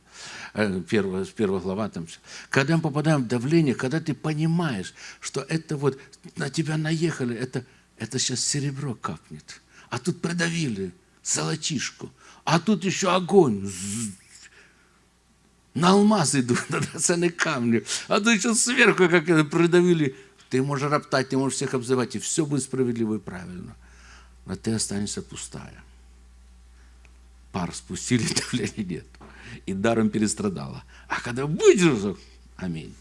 э, первая, первая глава. Там. Когда мы попадаем в давление, когда ты понимаешь, что это вот на тебя наехали, это, это сейчас серебро капнет. А тут придавили золотишку. А тут еще огонь. На алмаз идут, на драгоценные камни. А тут еще сверху как это придавили. Ты можешь роптать, ты можешь всех обзывать, и все будет справедливо и правильно а ты останешься пустая. Пар спустили, давления нет. И даром перестрадала. А когда выдержал, аминь.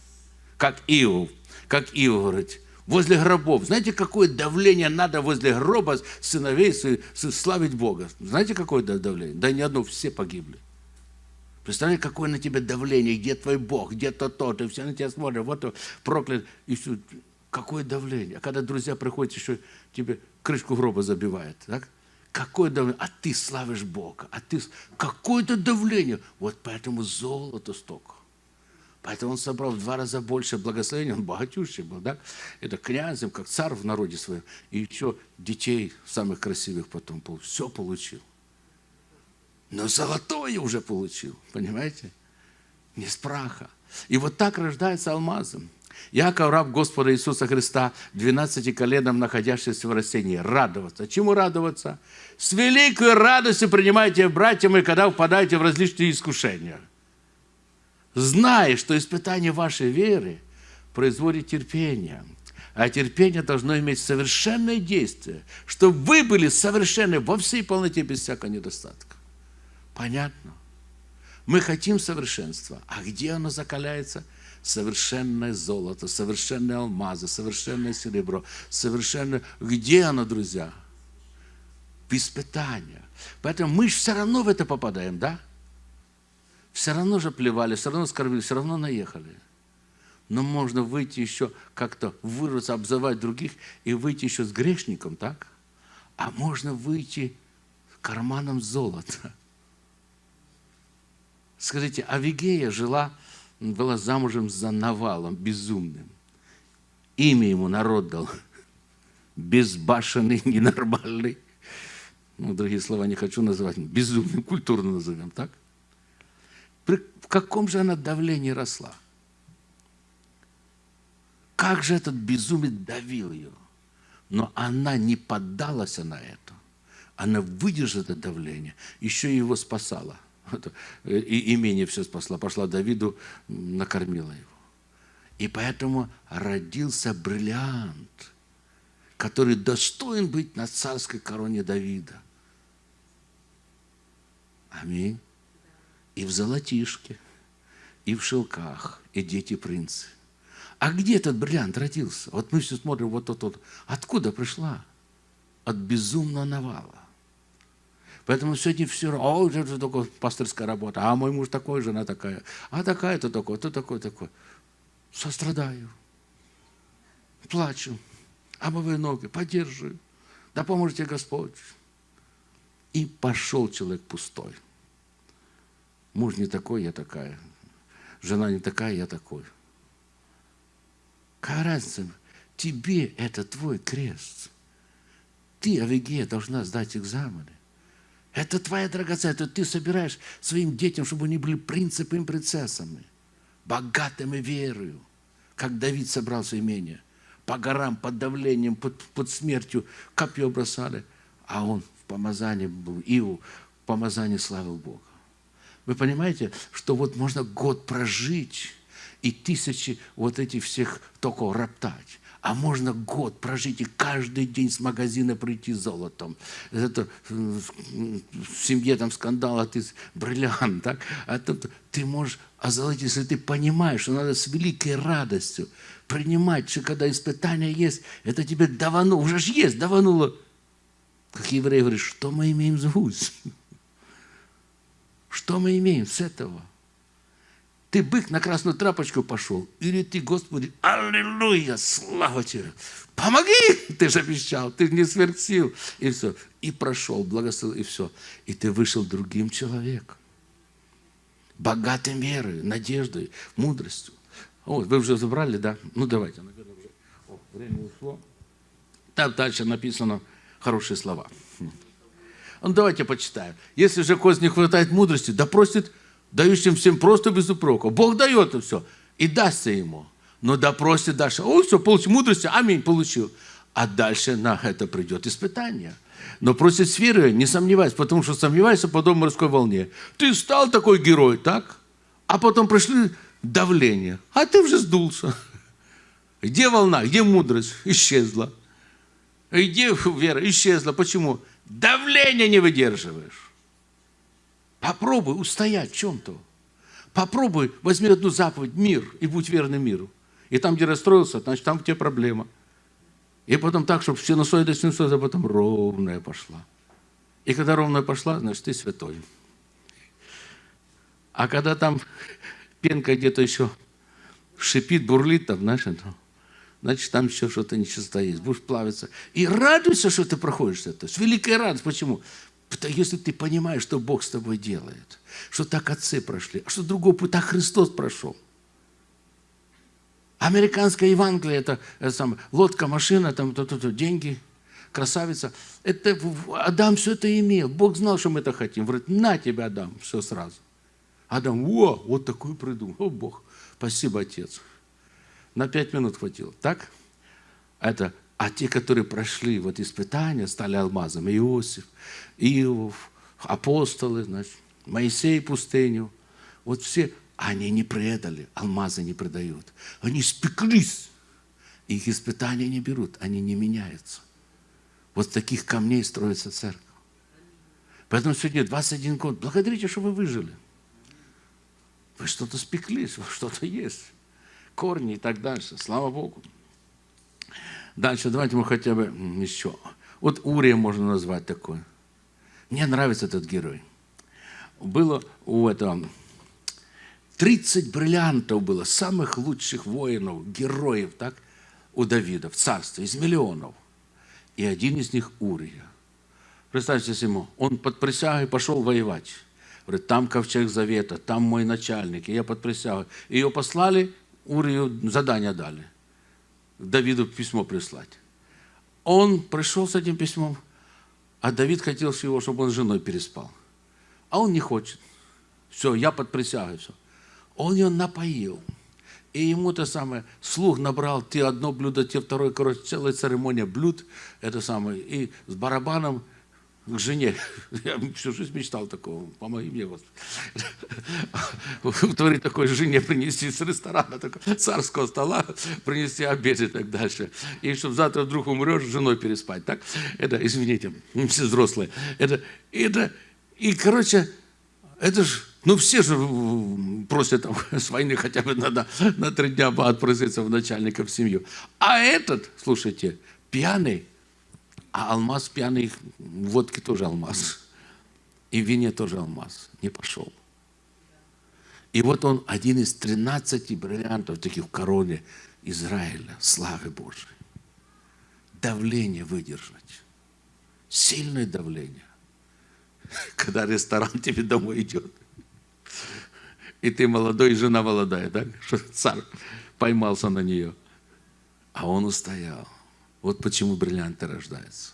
Как Иов, как Иов говорит, возле гробов. Знаете, какое давление надо возле гроба сыновей славить Бога? Знаете, какое давление? Да ни одно, все погибли. Представляете, какое на тебя давление, где твой Бог, где то то, ты все на тебя смотрят, вот проклят, и все. Какое давление. А когда друзья приходят, еще тебе крышку гроба забивает. Так? Какое давление? А ты славишь Бога. А ты... Какое-то давление. Вот поэтому золото столько. Поэтому он собрал в два раза больше благословений. Он богатющий был, да? Это князем, как царь в народе своем. И еще детей самых красивых потом получил. Все получил. Но золотое уже получил, понимаете? Не с праха. И вот так рождается алмазом. Яков, раб Господа Иисуса Христа, 12 коленам, находящийся в растении. Радоваться. Чему радоваться? С великой радостью принимайте, братья мои, когда впадаете в различные искушения. Зная, что испытание вашей веры производит терпение. А терпение должно иметь совершенное действие, чтобы вы были совершенны во всей полноте, без всякого недостатка. Понятно? Мы хотим совершенства. А где оно закаляется? совершенное золото, совершенные алмазы, совершенное серебро, совершенное... Где оно, друзья? В испытания. Поэтому мы же все равно в это попадаем, да? Все равно же плевали, все равно скорбили, все равно наехали. Но можно выйти еще как-то, вырваться, обзывать других и выйти еще с грешником, так? А можно выйти карманом золота. Скажите, Авигея жила была замужем за Навалом, безумным. Имя ему народ дал. Безбашенный, ненормальный. Ну, другие слова не хочу называть. Безумным, культурно назовем, так? Каком же она давлении росла? Как же этот безумец давил ее? Но она не поддалась на это. Она выдержала это давление, еще и его спасала. Э, и имение все спасла. Пошла Давиду, накормила его. И поэтому родился бриллиант, который достоин быть на царской короне Давида. Аминь. И в золотишке. И в шелках, и дети принцы. А где этот бриллиант родился? Вот мы все смотрим, вот тот, вот. Откуда пришла? От безумного навала. Поэтому сегодня все равно, о, это такое пасторская работа, а мой муж такой, жена такая, а такая-то такой, то такой, такой. Сострадаю, плачу, омываю ноги, поддерживаю, да поможете Господь. И пошел человек пустой. Муж не такой, я такая. Жена не такая, я такой. Какая разница? Тебе это твой крест. Ты, Авигея, должна сдать экзамены. Это твоя драгоценность. Это ты собираешь своим детям, чтобы они были принципами и принцессами. Богатыми верою. Как Давид собрал свое имение. По горам, под давлением, под, под смертью копье бросали. А он в помазании был, Иу в помазании славил Бога. Вы понимаете, что вот можно год прожить и тысячи вот этих всех только роптать. А можно год прожить и каждый день с магазина прийти золотом. Это в семье там скандал, а ты бриллиант. Так? А то, ты можешь озолотить, если ты понимаешь, что надо с великой радостью принимать, что когда испытания есть, это тебе давануло, уже ж есть, давануло. Как евреи говорят, что мы имеем гусь? Что мы имеем с этого? Ты бык на красную трапочку пошел, или ты, Господи, аллилуйя, слава тебе, помоги, ты же обещал, ты не сверхсил, и все. И прошел, благословил, и все. И ты вышел другим человеком, богатым верой, надеждой, мудростью. Вот, вы уже забрали, да? Ну, давайте, О, время ушло. Там дальше написано хорошие слова. Ну, давайте почитаем. Если же коз не хватает мудрости, да просит дающим всем просто без упрека. Бог дает и все. И дастся ему. Но да просит дальше. О, все, получил мудрости, аминь, получил. А дальше на это придет испытание. Но просит с верой, не сомневайся, потому что сомневайся подобно морской волне. Ты стал такой герой, так? А потом пришли давление, а ты уже сдулся. Где волна, где мудрость? Исчезла. Где вера? Исчезла. Почему? Давление не выдерживаешь. Попробуй устоять в чем-то. Попробуй, возьми одну заповедь, мир, и будь верным миру. И там, где расстроился, значит, там у тебя проблема. И потом так, чтобы синусоида, синусоида, а потом ровная пошла. И когда ровная пошла, значит, ты святой. А когда там пенка где-то еще шипит, бурлит, там, знаешь, это, значит, там еще что-то нечисто есть. Будешь плавиться. И радуйся, что ты проходишь это. С великой радостью. Почему? Потому если ты понимаешь, что Бог с тобой делает, что так отцы прошли, а что другой путь, так Христос прошел. Американская Евангелие, это, это самое, лодка, машина, там то, то, то, деньги, красавица. Это Адам все это имел. Бог знал, что мы это хотим. Говорит, на тебя, Адам, все сразу. Адам, о, вот такой придумал. О, Бог, спасибо, Отец. На пять минут хватило. Так? Это, а те, которые прошли вот испытания, стали алмазом. Иосиф, Иов, апостолы, значит, Моисей пустыню. Вот все, они не предали, алмазы не предают. Они спеклись. Их испытания не берут, они не меняются. Вот таких камней строится церковь. Поэтому сегодня 21 год. Благодарите, что вы выжили. Вы что-то спеклись, что-то есть корни и так дальше. Слава Богу. Дальше давайте мы хотя бы еще. Вот Урия можно назвать такой. Мне нравится этот герой. Было у этого 30 бриллиантов было, самых лучших воинов, героев, так, у Давида в царстве, из миллионов. И один из них Урия. Представьте себе, он под присягой пошел воевать. Говорит, там ковчег завета, там мой начальник, и я под присягой. Ее послали Урию задание дали. Давиду письмо прислать. Он пришел с этим письмом, а Давид хотел всего, чтобы он с женой переспал. А он не хочет. Все, я под присягой, все. Он ее напоил. И ему то самое, слух набрал, ты одно блюдо, те второе, короче, целая церемония блюд, это самое, и с барабаном жене. Я всю жизнь мечтал такого. Помоги мне, Господи. Творить такой жене принести с ресторана, такого царского стола, принести обед и так дальше. И чтобы завтра вдруг умрешь, с женой переспать. Так? Это, извините, все взрослые. Это, это, и, короче, это же Ну, все же просят там, с войны хотя бы надо на три дня отпроситься в начальника в семью. А этот, слушайте, пьяный, а алмаз пьяный, в водке тоже алмаз. И в вине тоже алмаз. Не пошел. И вот он один из 13 бриллиантов таких в короне Израиля, славы Божией. Давление выдержать. Сильное давление. Когда ресторан тебе домой идет. И ты молодой, и жена молодая, да? Что царь поймался на нее. А он устоял. Вот почему бриллианты рождаются.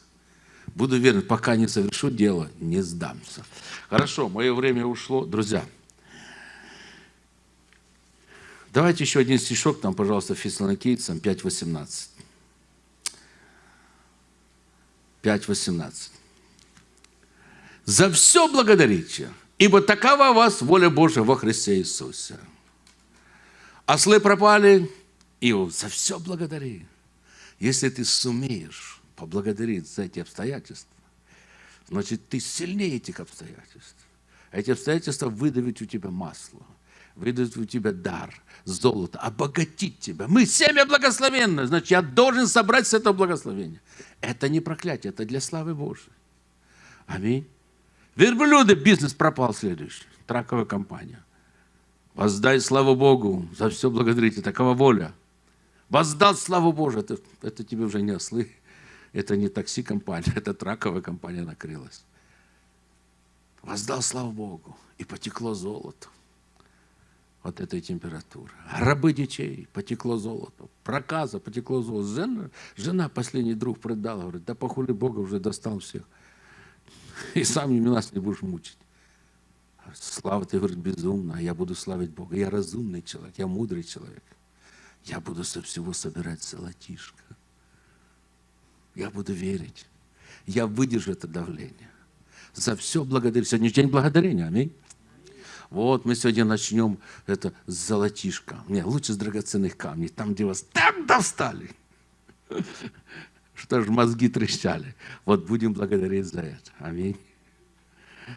Буду верен, пока не совершу дело, не сдамся. Хорошо, мое время ушло. Друзья, давайте еще один стишок, там, пожалуйста, Фессалоникийцам 5.18. 5.18. «За все благодарите, ибо такова вас воля Божия во Христе Иисусе. Ослы пропали, и за все благодари. Если ты сумеешь поблагодарить за эти обстоятельства, значит, ты сильнее этих обстоятельств. Эти обстоятельства выдавят у тебя масло, выдавят у тебя дар, золото, обогатить тебя. Мы семя благословенное, значит, я должен собрать с этого благословения. Это не проклятие, это для славы Божьей. Аминь. Верблюды, бизнес пропал следующий. Траковая компания. Воздай славу Богу, за все благодарите, такова воля. Воздал славу Божию, это, это тебе уже не ослы, это не такси-компания, это траковая компания накрылась. Воздал славу Богу, и потекло золото от этой температуры. Рабы детей, потекло золото. Проказа, потекло золото. Жена, жена последний друг продала, говорит, да похули Бога уже достал всех. И сам нас не будешь мучить. Слава, ты говоришь, безумно, я буду славить Бога. Я разумный человек, я мудрый человек. Я буду со всего собирать золотишко. Я буду верить. Я выдержу это давление. За все благодарю. Сегодня день благодарения. Аминь. Вот мы сегодня начнем это с золотишка. Не, лучше с драгоценных камней. Там, где вас так достали. Что ж, мозги трещали. Вот будем благодарить за это. Аминь.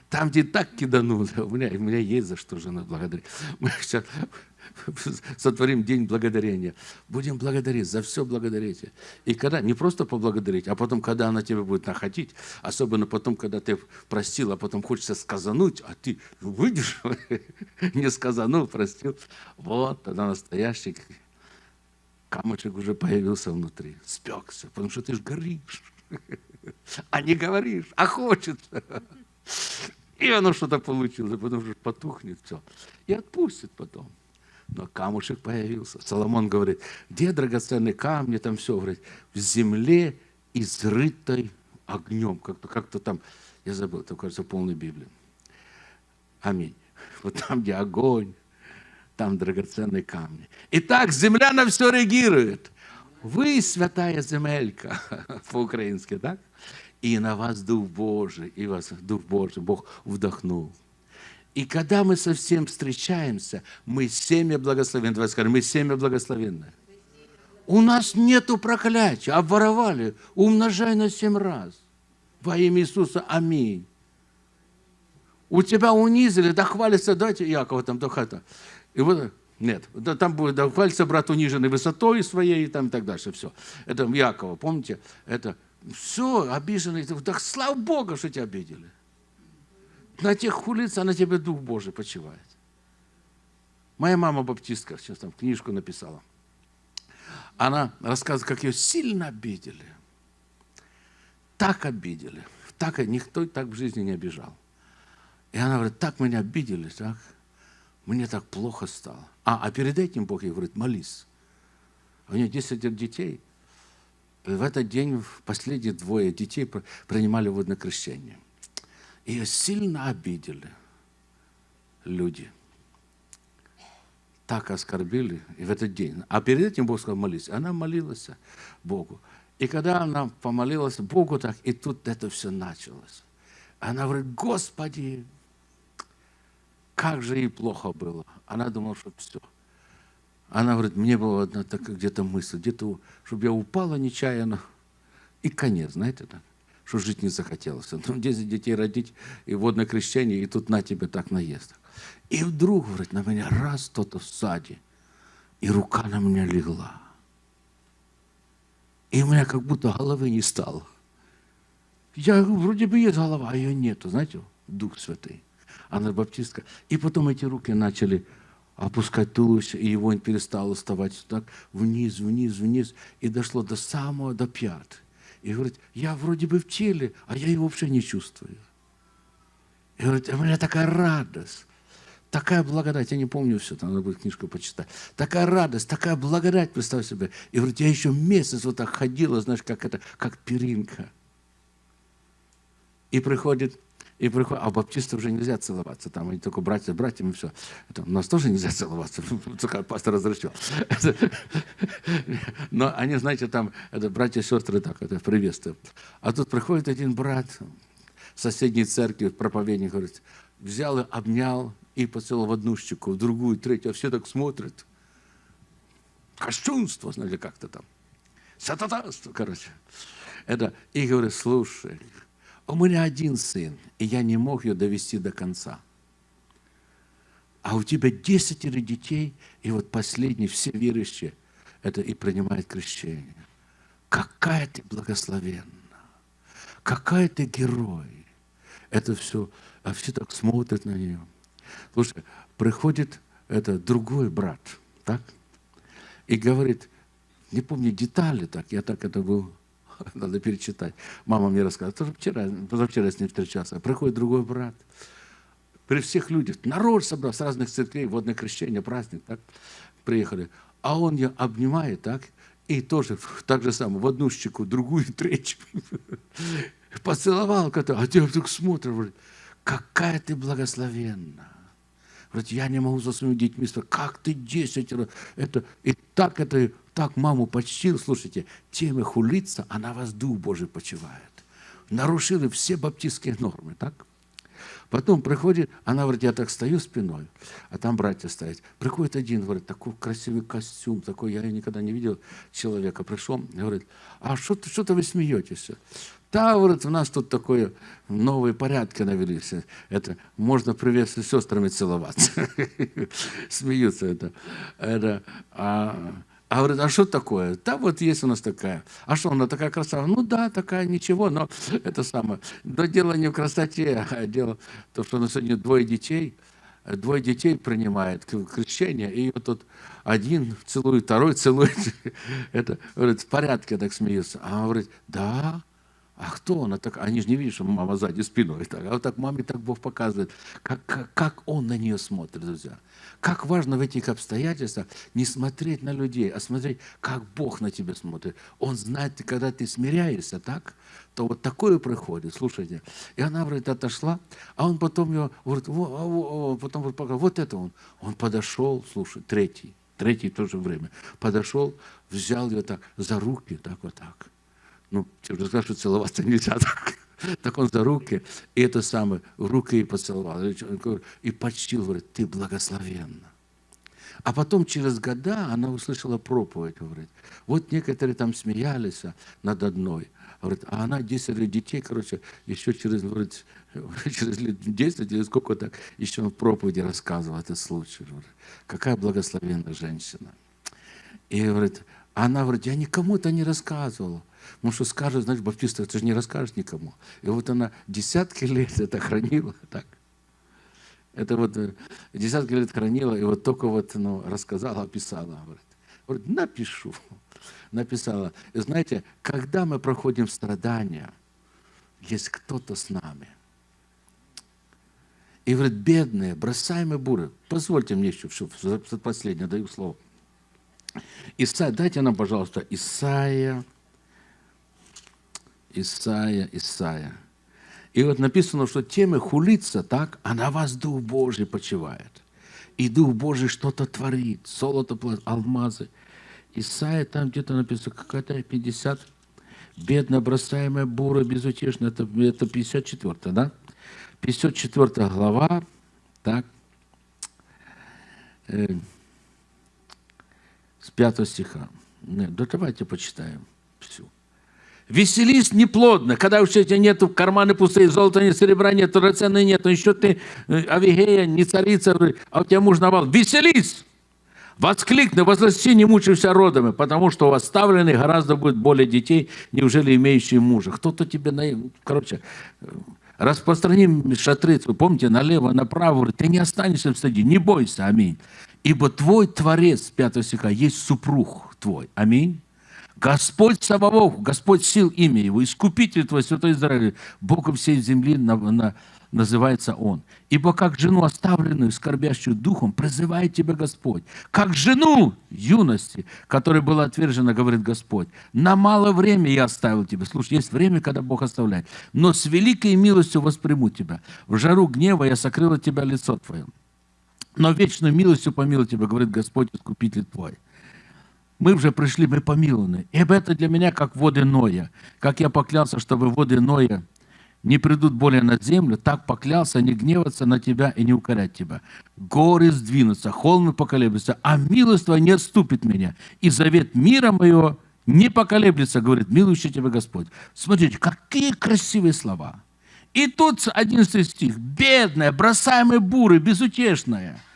Там, где так киданули, у меня, у меня есть за что жена благодарить. Мы сейчас сотворим день благодарения. Будем благодарить, за все благодарите. И когда, не просто поблагодарить, а потом, когда она тебя будет находить, особенно потом, когда ты простил, а потом хочется сказануть, а ты выйдешь, не сказанул, простил. Вот, тогда настоящий камушек уже появился внутри, спекся, потому что ты же горишь, а не говоришь, а хочется. И оно что-то получилось, потому что потухнет все. И отпустит потом. Но камушек появился. Соломон говорит, где драгоценные камни, там все, говорит, в земле, изрытой огнем. Как-то как там, я забыл, это, кажется, полной Библии. Аминь. Вот там, где огонь, там драгоценные камни. Итак, земля на все реагирует. Вы святая земелька, по-украински, так? И на вас Дух Божий, и вас Дух Божий, Бог вдохнул. И когда мы совсем встречаемся, мы семя благословенное. Давайте скажем, мы семя благословенное. У нас нету проклятия. Обворовали. Умножай на семь раз. Во имя Иисуса. Аминь. У тебя унизили, да хвалится, дайте Якова там, только это. И вот, нет, да, там будет, да хвалится брат униженный высотой своей, и там и так дальше, все. Это Якова, помните? Это все, обиженный. Да слава Богу, что тебя обидели на тех улицах на тебе Дух Божий почивает. Моя мама баптистка, сейчас там книжку написала. Она рассказывает, как ее сильно обидели. Так обидели. Так, никто так в жизни не обижал. И она говорит, так меня обидели, так, мне так плохо стало. А, а перед этим Бог ей говорит, молись. У нее 10 детей. И в этот день последние двое детей принимали водное крещение. Ее сильно обидели люди. Так оскорбили и в этот день. А перед этим Бог сказал, молись. Она молилась Богу. И когда она помолилась Богу так, и тут это все началось. Она говорит, Господи, как же ей плохо было. Она думала, что все. Она говорит, мне была одна такая где-то мысль, где-то, чтобы я упала нечаянно, и конец, знаете так. Что жить не захотелось. Ну, 10 детей родить, и водное крещение, и тут на тебе так наезд. И вдруг, говорит, на меня раз кто-то саде, и рука на меня легла. И у меня как будто головы не стало. Я вроде бы есть голова, а ее нету, знаете, Дух Святый. Она баптистка. И потом эти руки начали опускать туловище, и его он перестал уставать так вниз, вниз, вниз, и дошло до самого, до пят. И говорит, я вроде бы в теле, а я его вообще не чувствую. И говорит, у меня такая радость, такая благодать, я не помню все, там надо будет книжку почитать. Такая радость, такая благодать, представь себе. И говорит, я еще месяц вот так ходила, знаешь, как это, как перинка. И приходит и приходит, а баптистов уже нельзя целоваться, там они только братья с братьями, и все. Это, у нас тоже нельзя целоваться, только пастор разрешил. Но они, знаете, там, это братья и сестры так, это приветствуют. А тут приходит один брат в соседней церкви, проповедник, говорит, взял и обнял, и поцеловал в одну щеку, в другую, третью, а все так смотрят. Кощунство, знаете, как-то там. Сататанство, короче. Это, и говорит, слушай, у меня один сын, и я не мог ее довести до конца. А у тебя десятеро детей, и вот последний, все верующие, это и принимает крещение. Какая ты благословенна, какая ты герой. Это все, а все так смотрят на нее. Слушай, приходит это другой брат, так? И говорит, не помню детали так, я так это был надо перечитать. Мама мне рассказывала, тоже вчера, позавчера с ним встречался. Приходит другой брат, при всех людях, народ собрал с разных церквей, водное крещение, праздник, так, приехали. А он ее обнимает, так, и тоже так же самое, в одну щеку, другую, третью. Поцеловал, а те вдруг смотрят, говорит, какая ты благословенна. Говорит, я не могу за своими детьми как ты десятеро, это, и так это так маму почтил, слушайте, тем и хулится, а на вас Дух Божий почивает. Нарушили все баптистские нормы, так? Потом приходит, она говорит, я так стою спиной, а там братья стоят. Приходит один, говорит, такой красивый костюм, такой, я никогда не видел человека. Пришел, говорит, а что-то что вы смеетесь? Да, говорит, у нас тут такое новые порядки навелись. Это можно приветствовать сестрами целоваться. Смеются это. это а, а говорит, а что такое? Да вот есть у нас такая. А что, она такая красавица? Ну да, такая, ничего, но это самое. Да дело не в красоте, а дело в том, что у нас сегодня двое детей, двое детей принимает крещение, и вот тут один целует, второй целует. Это, говорит, в порядке так смеются. А он говорит, да, а кто она так? Они же не видят, что мама сзади спиной. Так. А вот так маме так Бог показывает, как, как, как он на нее смотрит, друзья. Как важно в этих обстоятельствах не смотреть на людей, а смотреть, как Бог на тебя смотрит. Он знает, когда ты смиряешься, так? То вот такое происходит, слушайте. И она, говорит, отошла, а он потом ее, говорит, во, во, во, потом вот, вот это он. Он подошел, слушай, третий, третий в то же время, подошел, взял ее так за руки, так вот так. Ну, тебе сказать, что целоваться нельзя так. Так он за руки, и это самое, руки и поцеловал. И почтил, говорит, ты благословенна. А потом через года она услышала проповедь, говорит. Вот некоторые там смеялись над одной. Говорит, а она 10 детей, короче, еще через, говорит, через лет 10 или сколько так, еще в проповеди рассказывал этот случай. Говорит. Какая благословенная женщина. И говорит, она говорит, я никому это не рассказывала. Потому что скажет, знаешь, баптиста, ты же не расскажешь никому. И вот она десятки лет это хранила так. Это вот э, десятки лет хранила, и вот только вот ну, рассказала, описала. Говорит, говорит напишу. Написала. И знаете, когда мы проходим страдания, есть кто-то с нами. И говорит, бедные, бросаемые буры. Позвольте мне еще, все, последнее, даю слово. Исайя, дайте нам, пожалуйста, Исайя Исаия, Исаия. И вот написано, что темы хулится так, а на вас Дух Божий почивает. И Дух Божий что-то творит. Золото, алмазы. Исаия там где-то написано, какая-то 50. Бедно бросаемая бура безутешная. Это, это 54, да? 54 глава. Так. Э, с 5 стиха. Нет, да давайте почитаем всю. Веселись неплодно, когда у тебя нет карманы пустые, золота нет, серебра нет, драгоценной нет, еще ты э, Авигея, не царица, а у тебя муж навал. Веселись! Воскликни, возгласи, не мучайся родами, потому что у оставленных гораздо будет более детей, неужели имеющие мужа. Кто-то тебе, на... короче, распространи шатры, вы помните, налево, направо, ты не останешься в стаде, не бойся, аминь. Ибо твой Творец, 5 стиха, есть супруг твой, аминь. Господь Саваоф, Господь сил имя Его, Искупитель твой, Святой Израиль, Богом всей земли на, на, называется Он. Ибо как жену оставленную, скорбящую духом, призывает тебя Господь. Как жену юности, которая была отвержена, говорит Господь. На мало время я оставил тебя. Слушай, есть время, когда Бог оставляет. Но с великой милостью восприму тебя. В жару гнева я сокрыл от тебя лицо твое. Но вечную милостью помилую тебя, говорит Господь, Искупитель твой. Мы уже пришли, мы помилованы. И это для меня как воды Ноя. Как я поклялся, чтобы воды Ноя не придут более на землю, так поклялся не гневаться на тебя и не укорять тебя. Горы сдвинутся, холмы поколеблются, а милость не отступит меня. И завет мира моего не поколеблется, говорит милующий тебя Господь. Смотрите, какие красивые слова. И тут 11 стих. Бедная, бросаемая буры, безутешная –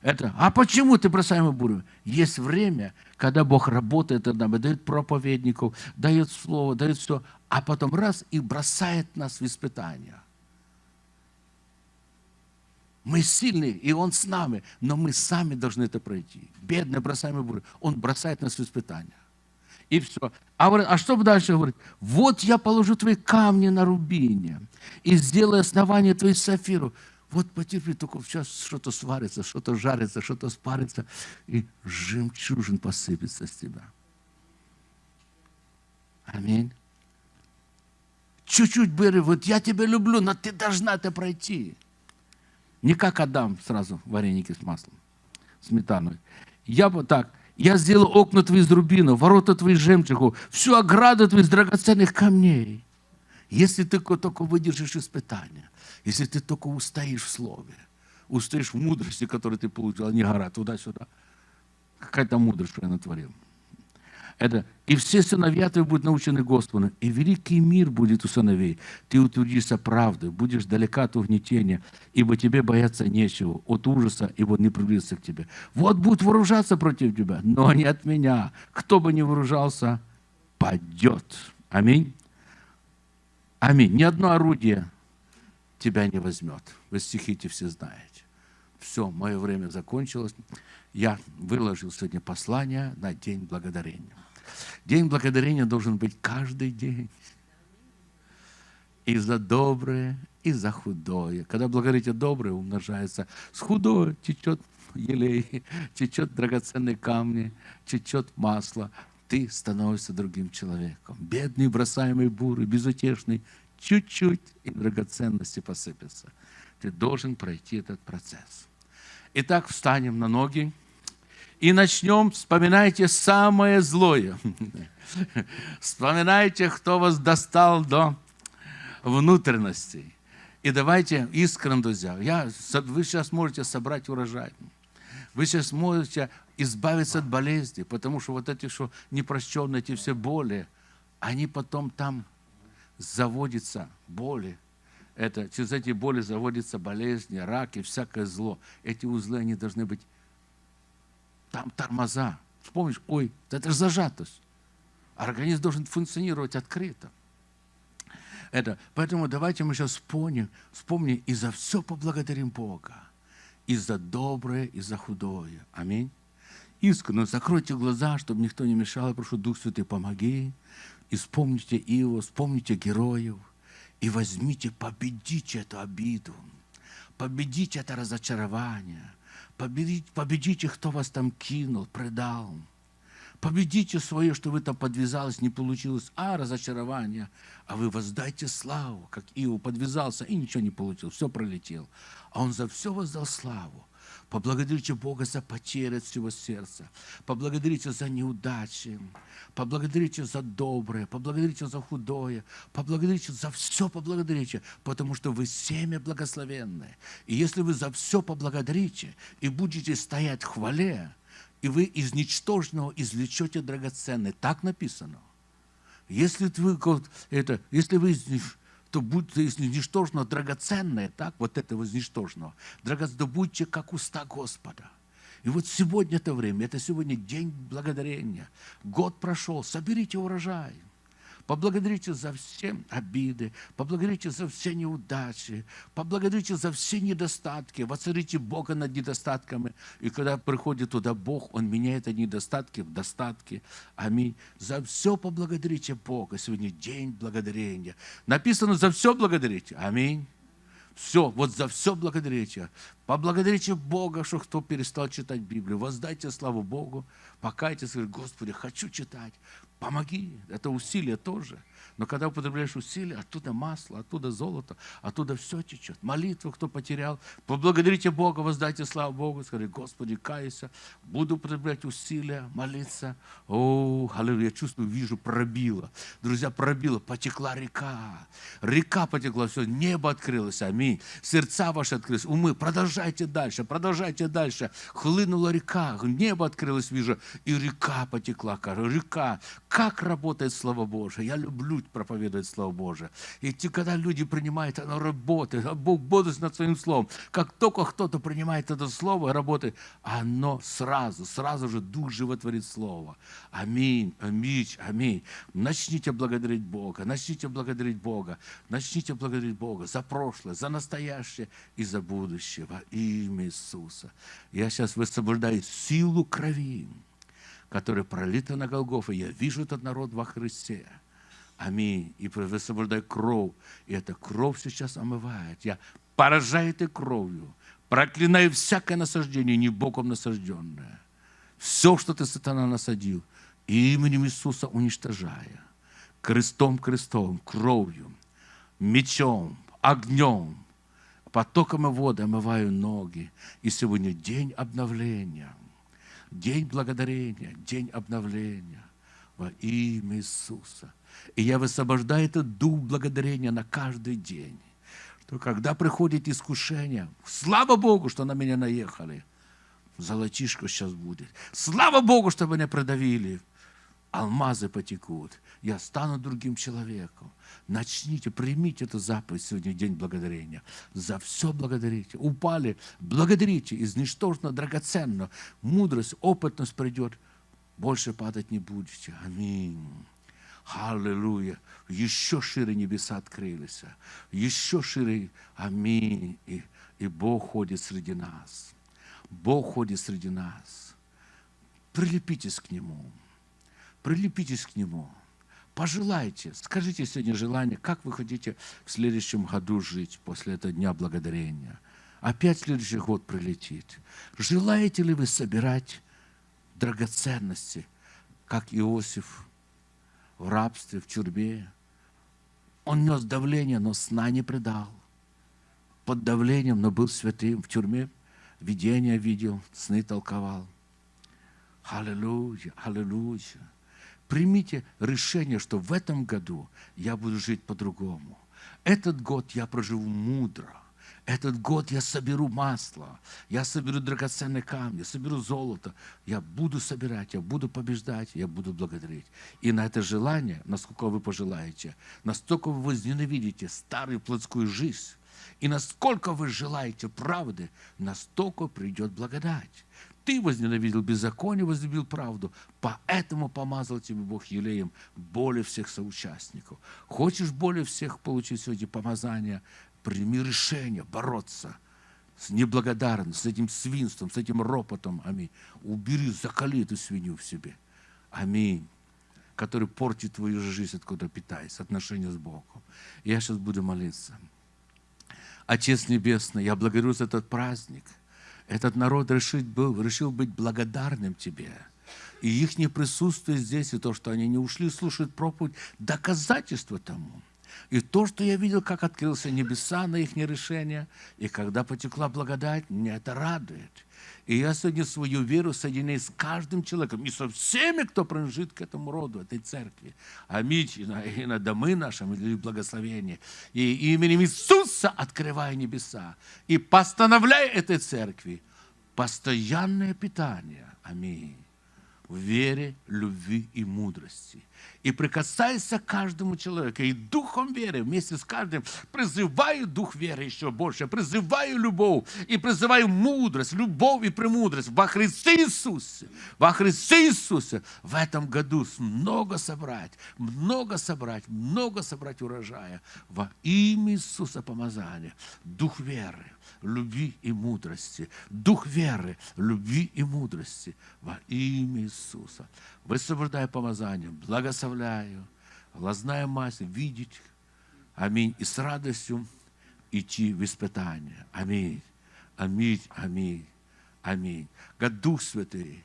это, а почему ты бросаемый бурю? Есть время, когда Бог работает над нами, дает проповедников, дает слово, дает все, а потом раз и бросает нас в испытания. Мы сильные, и Он с нами, но мы сами должны это пройти. Бедный бросаемый бурю, Он бросает нас в испытания. И все. А, а что дальше говорит? Вот я положу твои камни на рубине и сделаю основание твоих сафиров. Вот потерпи, только сейчас что-то сварится, что-то жарится, что-то спарится, и жемчужин посыпется с тебя. Аминь. Чуть-чуть бери, вот я тебя люблю, но ты должна это пройти. Не как Адам сразу вареники с маслом, сметаной. Я вот так, я сделал окна твои из рубина, ворота твои из жемчугу, всю ограду твои из драгоценных камней. Если ты только выдержишь испытания, если ты только устоишь в слове, устоишь в мудрости, которую ты получил, а не гора туда-сюда. Какая-то мудрость, что я натворил. Это, и все сыновья твои будут научены Господу, и великий мир будет у сыновей. Ты утвердишься правдой, будешь далека от угнетения, ибо тебе бояться нечего, от ужаса, ибо не приблизится к тебе. Вот будут вооружаться против тебя, но не от меня. Кто бы ни вооружался, падет. Аминь. Аминь. Ни одно орудие тебя не возьмет. Вы стихи все знаете. Все, мое время закончилось. Я выложил сегодня послание на День Благодарения. День Благодарения должен быть каждый день. И за доброе, и за худое. Когда благодарите доброе, умножается. С худое течет елей, течет драгоценные камни, течет масло. Ты становишься другим человеком. Бедный, бросаемый буры, безутешный, чуть-чуть, и драгоценности посыпятся. Ты должен пройти этот процесс. Итак, встанем на ноги и начнем. Вспоминайте самое злое. Вспоминайте, кто вас достал до внутренностей. И давайте искренне, друзья. Я, вы сейчас можете собрать урожай. Вы сейчас можете избавиться от болезни, потому что вот эти, что непрощенные, эти все боли, они потом там заводятся боли. Это, через эти боли заводятся болезни, рак и всякое зло. Эти узлы, они должны быть там тормоза. Вспомнишь, ой, это же зажатость. Организм должен функционировать открыто. Это, поэтому давайте мы сейчас вспомним, вспомним и за все поблагодарим Бога. И за доброе, и за худое. Аминь. Искренне закройте глаза, чтобы никто не мешал. Я прошу, Дух Святый, помоги. И вспомните Иова, вспомните героев. И возьмите, победите эту обиду. Победите это разочарование. Победите, победите, кто вас там кинул, предал. Победите свое, что вы там подвязалось, не получилось. А, разочарование. А вы воздайте славу, как Иов подвязался и ничего не получил. Все пролетел. А он за все воздал славу. Поблагодарите Бога за потери от всего сердца. Поблагодарите за неудачи. Поблагодарите за доброе. Поблагодарите за худое. Поблагодарите за все поблагодарите, потому что вы семя благословенное. И если вы за все поблагодарите и будете стоять в хвале, и вы из ничтожного извлечете драгоценное, так написано. Если вы, это, если вы то будьте из ничтожного драгоценное, так, вот этого из ничтожного, драгоценное, будьте как уста Господа. И вот сегодня это время, это сегодня день благодарения. Год прошел, соберите урожай. Поблагодарите за все обиды, поблагодарите за все неудачи, поблагодарите за все недостатки, воцарите Бога над недостатками. И когда приходит туда Бог, Он меняет эти недостатки в достатки. Аминь. За все поблагодарите Бога. Сегодня день благодарения. Написано, за все благодарите. Аминь. Все, вот за все благодарите. Поблагодарите Бога, что кто перестал читать Библию. Воздайте славу Богу, покайтесь, говорите, Господи, хочу читать. Помоги. Это усилие тоже. Но когда употребляешь усилия, оттуда масло, оттуда золото, оттуда все течет. Молитву, кто потерял, поблагодарите Бога, воздайте славу Богу, скажите, Господи, кайся, буду употреблять усилия, молиться. О, аллилуйя, я чувствую, вижу, пробило. Друзья, пробило, потекла река. Река потекла, все, небо открылось, аминь. Сердца ваши открылись, умы, продолжайте дальше, продолжайте дальше. Хлынула река, небо открылось, вижу, и река потекла, река. Как работает Слово Божие? Я люблю проповедовать Слово Божие. И когда люди принимают, оно работает. А Бог бодрствует над Своим Словом. Как только кто-то принимает это Слово, работает, оно сразу, сразу же Дух животворит Слово. Аминь, аминь, аминь. Начните благодарить Бога, начните благодарить Бога, начните благодарить Бога за прошлое, за настоящее и за будущее во имя Иисуса. Я сейчас высвобождаю силу крови, которая пролита на Голгофе. Я вижу этот народ во Христе. Аминь. И высвобождай кровь. И эта кровь сейчас омывает. Я поражаю этой кровью. Проклинаю всякое насаждение, не Богом насажденное. Все, что ты, сатана, насадил, именем Иисуса уничтожая. Крестом, крестом, кровью, мечом, огнем, потоком и воды омываю ноги. И сегодня день обновления, день благодарения, день обновления во имя Иисуса. И я высвобождаю этот дух благодарения на каждый день. Что когда приходит искушение, слава Богу, что на меня наехали. Золотишко сейчас будет. Слава Богу, что меня продавили. Алмазы потекут. Я стану другим человеком. Начните, примите эту заповедь сегодня, день благодарения. За все благодарите. Упали, благодарите. Из ничтожно драгоценно. Мудрость, опытность придет. Больше падать не будете. Аминь. Аллилуйя. Еще шире небеса открылись. Еще шире. Аминь. И, и Бог ходит среди нас. Бог ходит среди нас. Прилепитесь к Нему. Прилепитесь к Нему. Пожелайте, скажите сегодня желание, как вы хотите в следующем году жить после этого Дня Благодарения. Опять следующий год прилетит. Желаете ли вы собирать драгоценности, как Иосиф в рабстве, в тюрьме. Он нес давление, но сна не предал. Под давлением, но был святым. В тюрьме видения видел, сны толковал. Аллилуйя, аллилуйя. Примите решение, что в этом году я буду жить по-другому. Этот год я проживу мудро – этот год я соберу масло, я соберу драгоценные камни, соберу золото. Я буду собирать, я буду побеждать, я буду благодарить. И на это желание, насколько вы пожелаете, настолько вы возненавидите старую плотскую жизнь, и насколько вы желаете правды, настолько придет благодать. Ты возненавидел беззаконие, возлюбил правду, поэтому помазал тебе Бог елеем более всех соучастников. Хочешь более всех получить сегодня помазание, прими решение бороться с неблагодарностью, с этим свинством, с этим ропотом. Аминь. Убери, закали эту свинью в себе. Аминь. Который портит твою жизнь, откуда питаясь, отношения с Богом. Я сейчас буду молиться. Отец Небесный, я благодарю за этот праздник. Этот народ решил, был, решил быть благодарным Тебе. И их присутствие здесь, и то, что они не ушли слушать проповедь, доказательство тому – и то, что я видел, как открылся небеса на их решение, и когда потекла благодать, меня это радует. И я сегодня свою веру соединяю с каждым человеком и со всеми, кто принадлежит к этому роду, этой церкви. Аминь. И на, и на домы нашим, и благословение. И именем Иисуса открываю небеса. И постановляю этой церкви постоянное питание. Аминь. в вере, любви и мудрости. И прикасайся к каждому человеку, и духом веры вместе с каждым призываю дух веры еще больше, призываю любовь, и призываю мудрость, любовь и премудрость во Христе Иисусе, во Христе Иисусе в этом году много собрать, много собрать, много собрать урожая во имя Иисуса помазания, дух веры, любви и мудрости. Дух веры, любви и мудрости во имя Иисуса. Высвобождаю помазание, благословляю, глазная мазь, видеть. Аминь. И с радостью идти в испытание. Аминь. Аминь. Аминь. Аминь. God, Дух Святый,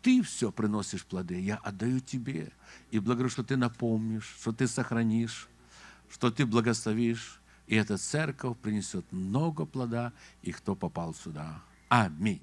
ты все приносишь плоды, я отдаю тебе. И благодарю, что ты напомнишь, что ты сохранишь, что ты благословишь, и эта церковь принесет много плода, и кто попал сюда. Аминь.